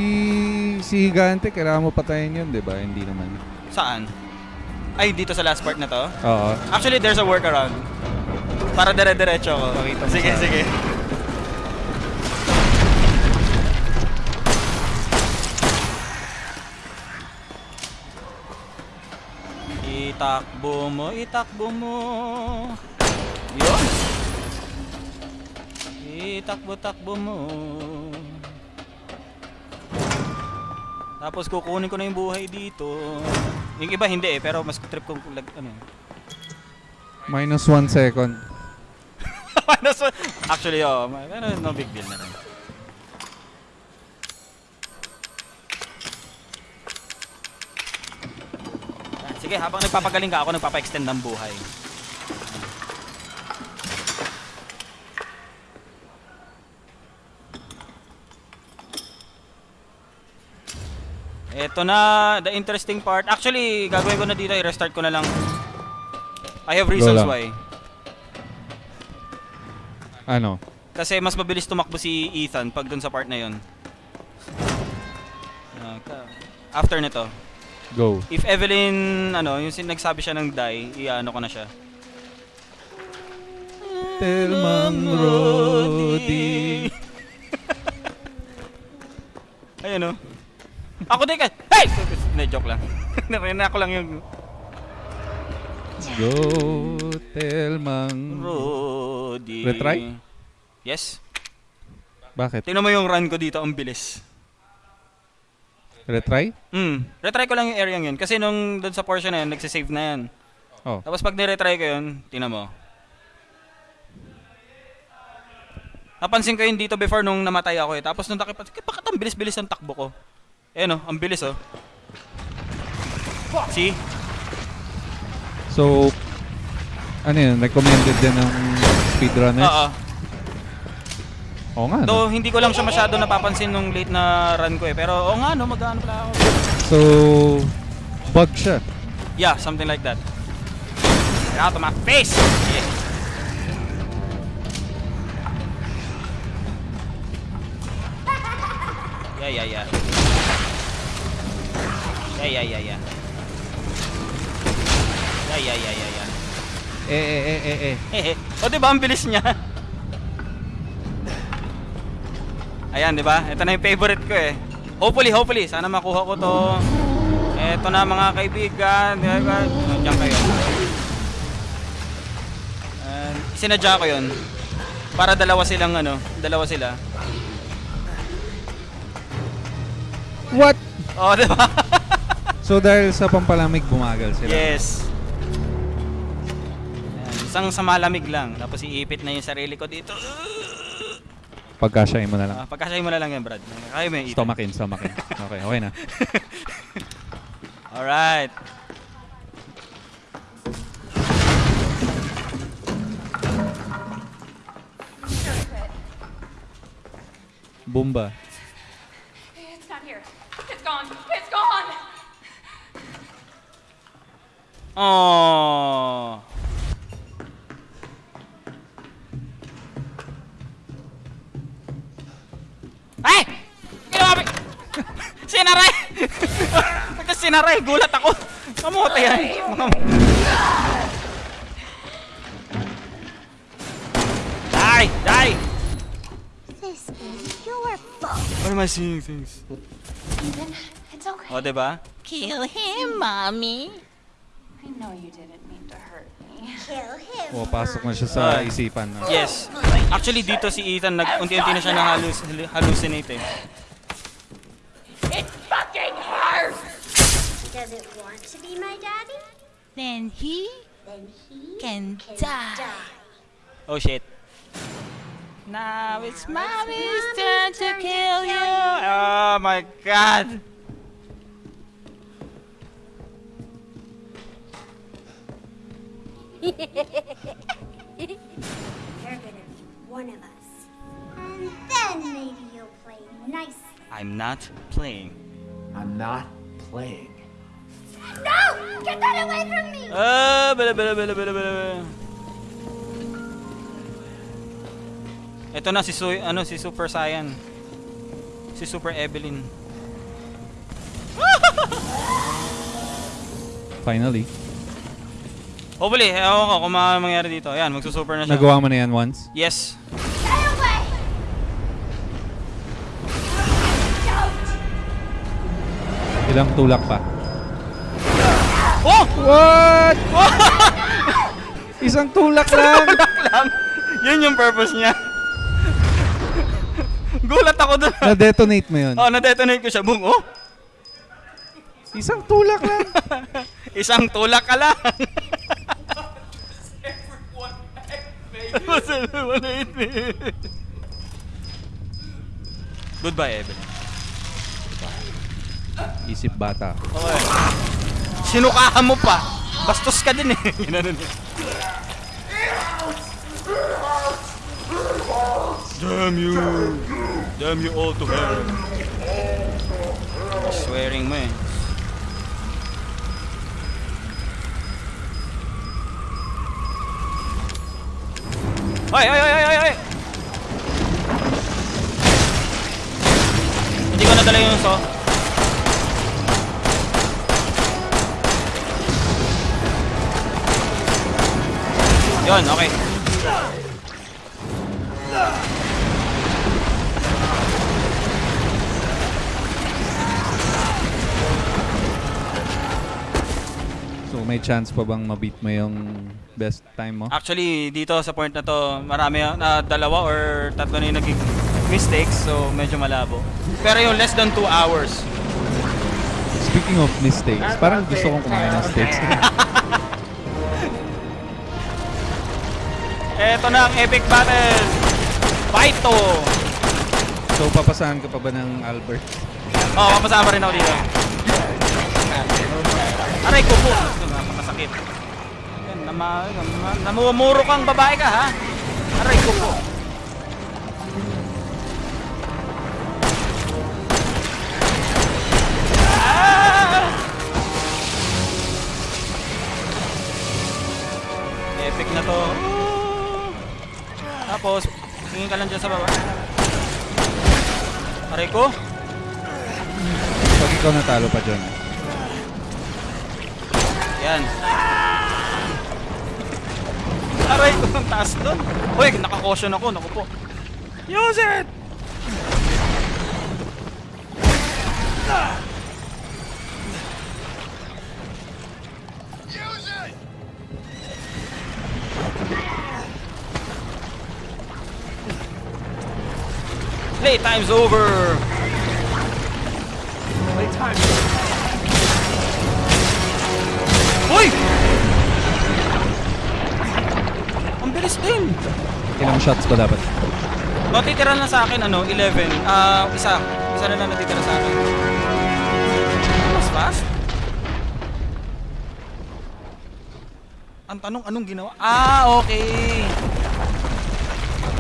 si Higante, kailangan mo patayin yun, di ba? Hindi naman. Saan? Ay, dito sa last part na to? Oo. Actually, there's a workaround. Para dire-diretso ako. Pakita mo Sige, sa sige. Itakbo mo, itakbo mo. Yun. Itakbo-takbo mo. Tapos kukunin ko na yung buhay dito. Yung iba hindi eh, pero mas trip ko lag, ano. Minus one second. Minus one. Actually, oh, ano, no big deal na rin. Sige, habang nagpapagaling ka, ako nagpapa-extend ng buhay. Ito na, the interesting part. Actually, gagawin ko na dito, i-restart ko na lang. I have reasons why. Ano? Kasi mas mabilis tumakbo si Ethan pag dun sa part na yun. After nito, Go. if Evelyn, ano, yung nagsabi siya ng die, i-ano ko na siya. Telmang Rodi. Ayun oh. Ako din ka. Hey! Hindi, joke lang. Narinig ko lang yung Go, Telmang Rodi. Retry? Yes. Bakit? Tingnan mo yung run ko dito, ang bilis. Retry? Hmm. Retry ko lang yung area yun. Kasi nung doon sa portion na yun, nagsisave na yan. Oh. Tapos pag niretry ko yun, tingnan mo. Napansin ko yun dito before nung namatay ako eh. Tapos nung nakipat, bakit ang bilis-bilis ng takbo ko? Eh no, ang bilis oh. See? So, ano yun? Recommended din ng speedrunners? Oo. Oo nga, no? Though hindi ko lang siya masyado napapansin nung late na run ko eh. Pero oo nga no, mag-ano pala ako. So, bug siya. Yeah, something like that. Get out of my face! Yeah. Yeah, yeah, yeah. Yeah, yeah, yeah, yeah. Yeah, yeah, yeah, yeah, yeah. Eh, eh, eh, eh, eh. Hehe. o, di ba? Ang bilis niya. Ayan, di ba? Ito na yung favorite ko eh. Hopefully, hopefully. Sana makuha ko to. Ito na mga kaibigan. Di ba? Diyan kayo. And, sinadya ko yun. Para dalawa silang ano, dalawa sila. What? Oh, di ba? So, dahil sa pampalamig, bumagal sila. yes. Ayan, isang sa malamig lang. Tapos iipit na yung sarili ko dito. Pagkasyahin mo na lang. Ah, pagkasay mo na lang yan, Brad. Kaya mo yung Stomach in, stomach in. Okay, okay na. Alright. Bumba. Oh. Ay! Ginawa! Sinaray! Pagka sinaray, gulat ako. Kamote yan. Die! Die! This is your fault. Why am I seeing things? Ethan, it's okay. O, diba? Kill him, mommy. I know you didn't mean to hurt me. Kill him. O, pasok na siya sa Ah. isipan. no? Yes. Actually, dito si Ethan, nag unti-unti na siya na-hallucinate eh. It fucking hurts. Does it want to be my daddy? Then he, then he can, die. Oh shit. Now it's mommy's turn to kill you. Oh my god. You're gonna be one of us. And then maybe you'll play nice. I'm not playing. I'm not playing. No! Get that away from me! Ah, bala bala bala bala bala. Ito na si Su ano si Super Saiyan. Si Super Evelyn. Finally. Hopefully, ewan ko kung mga mangyari dito. Ayan, magsusuper na siya. Nagawa mo na yan once? Yes. Ilang tulak pa? Oh! What? Isang tulak lang! Tulak lang. Yun yung purpose niya. Gulat ako doon. Na-detonate mo yun? Oh, na-detonate ko siya. Boom. Oh! Isang tulak lang. Isang tulak ka lang. Goodbye, Evelyn. Isip bata. Okay. Sinukahan mo pa. Bastos ka din eh. Ginanon niya. Damn you. Damn you all to hell. Swearing mo eh. Ay, ay, ay, ay, ay, ay! Hindi ko nadala yung so. Yun, okay. So may chance pa bang ma-beat mo yung best time mo? Actually, dito sa point na to, marami na dalawa or tatlo na yung naging mistakes, so medyo malabo. Pero yung less than 2 hours. Speaking of mistakes, parang gusto kong kumain ng steaks. Eto na ang epic battle! Fighto! so, papasahan ka pa ba ng Albert? Oo, oh, mapasama rin ako dito. Aray ko po! Napakasakit. Nama, nama, namumuro kang babae ka ha? Aray ko po. Ah! Epic na to. Tapos, tingin ka lang dyan sa baba. Aray ko. Pag ikaw natalo pa dyan. Yan. Aray ko ang taas doon. Uy, naka-caution ako. Naku po. Use it! Playtime's over! Playtime. Uy! Bilis din! Ilang shots ba dapat? Matitira na sa akin, ano, 11. Ah, isa. Isa na lang natitira sa akin. Mas fast? Ang tanong, anong ginawa? Ah, okay.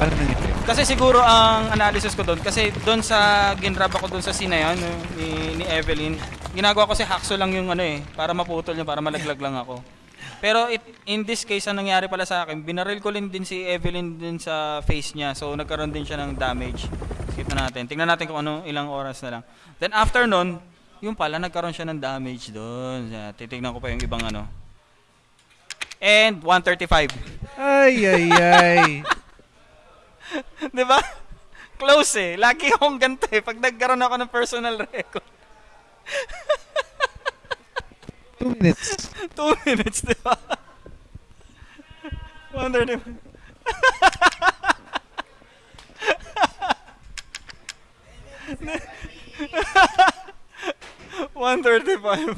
Paano nangyari? Kasi siguro ang analysis ko doon, kasi doon sa ginrab ako doon sa scene na yun, ni, ni Evelyn, ginagawa ko si Haxo lang yung ano eh, para maputol niya, para malaglag lang ako. Pero it, in this case, ang nangyari pala sa akin, binaril ko rin din si Evelyn din sa face niya, so nagkaroon din siya ng damage. Skip na natin. Tingnan natin kung ano, ilang oras na lang. Then after nun, yung pala, nagkaroon siya ng damage doon. Titignan ko pa yung ibang ano. And 135. Ay, ay, ay. 'Di ba? Close eh. Lagi akong ganito eh. Pag nagkaroon ako ng personal record. Two minutes. Two minutes, di ba? Wonder di One thirty-five.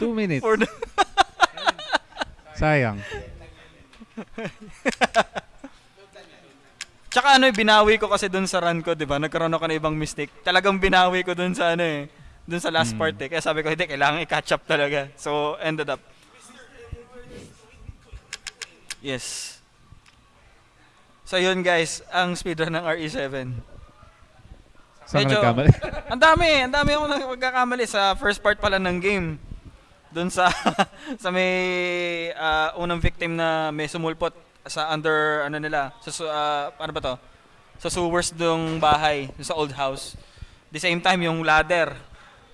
Two minutes. For the Sayang. Tsaka ano, eh, binawi ko kasi dun sa run ko, di ba? Nagkaroon ako ng ibang mistake. Talagang binawi ko dun sa ano eh. Dun sa last Mm. part eh. Kaya sabi ko, hindi, kailangan i-catch up talaga. So, ended up. Yes. So, yun guys, ang speedrun ng RE7. Saan ka Medyo- nagkamali? ang dami, ang dami akong nagkakamali sa first part pala ng game. Doon sa sa may ah, unang victim na may sumulpot sa under ano nila, sa ah, ano ba to? Sa sewers ng bahay, sa old house. The same time yung ladder,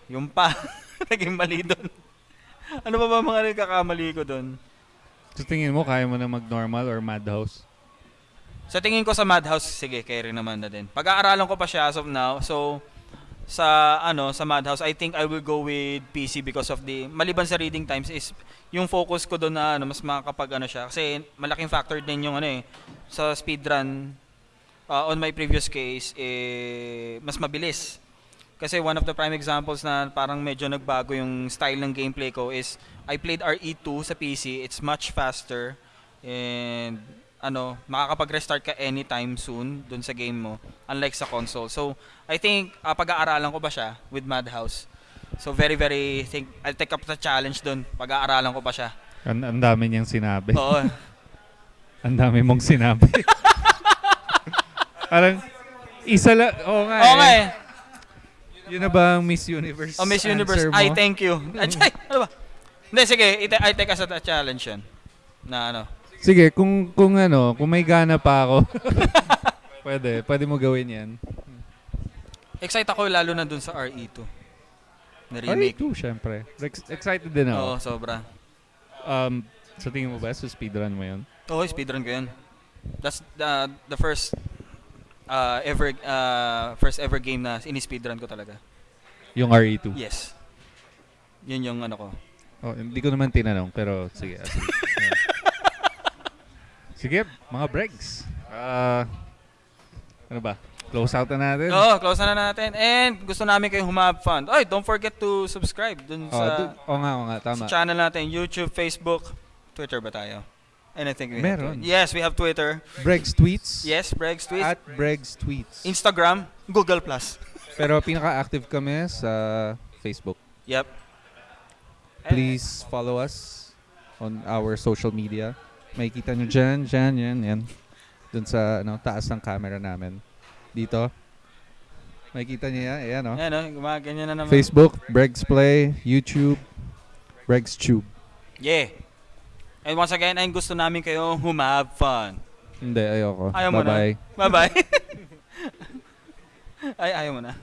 yung pa naging mali doon. ano ba ba mga nagkakamali ko doon? So tingin mo, kaya mo na mag-normal or madhouse? Sa tingin ko sa Madhouse, sige, carry naman na din. Pag-aaralan ko pa siya as of now. So, sa ano sa Madhouse, I think I will go with PC because of the maliban sa reading times is yung focus ko doon na ano mas makakapag ano siya kasi malaking factor din yung ano eh sa speedrun uh, on my previous case eh mas mabilis. Kasi one of the prime examples na parang medyo nagbago yung style ng gameplay ko is I played RE2 sa PC. It's much faster and ano, makakapag-restart ka anytime soon dun sa game mo unlike sa console. So, I think uh, pag-aaralan ko pa siya with Madhouse. So, very very think I'll take up the challenge dun. Pag-aaralan ko pa siya. Ang, ang dami niyang sinabi. Oo. ang dami mong sinabi. Parang, isa lang, oo nga Oo nga eh. Yun na ba ang Miss Universe Oh, Miss Universe. answer mo? Ay, thank you. Ay, ay, ano ba? Hindi, sige. ite- I take as a challenge yan. Na ano. Sige, kung kung ano, kung may gana pa ako. pwede, pwede mo gawin 'yan. Excited ako lalo na dun sa RE2. Na remake. RE2, syempre. Ex- excited din ako. Oo, sobra. Um, sa tingin mo ba, sa speedrun mo yun? Oo, speedrun ko yan. That's the, the first uh, ever uh, first ever game na ini-speedrun ko talaga. Yung E RE2? Yes. Yun yung ano ko. Oh, hindi ko naman tinanong, pero sige. ah, sige. Sige, mga breaks. Ah, ano ba? Close out na natin. Oo, close na natin. And gusto namin kayong humab fun. Oy, don't forget to subscribe dun Oh, sa, oo nga, oo nga, tama. sa channel natin. YouTube, Facebook, Twitter ba tayo? And I think we Meron. have Twitter. Yes, we have Twitter. Bregs Tweets. Yes, Bregs Tweets. At Bregs Tweets. Instagram, Google+. Plus. Pero pinaka-active kami sa Facebook. Yep. Please follow us on our social media. Makikita nyo dyan, dyan, yan, yan. Dun sa ano, taas ng camera namin. Dito. Makikita nyo yan, ayan o. Ayan, oh, gumaganyan na naman. Facebook, Bregs Play, YouTube, Bregs Tube. Yeah. And once again, ay gusto namin kayong humab fun. Hindi, ayoko. Ayaw mo na. Bye-bye. Bye-bye. ay, ayaw mo na.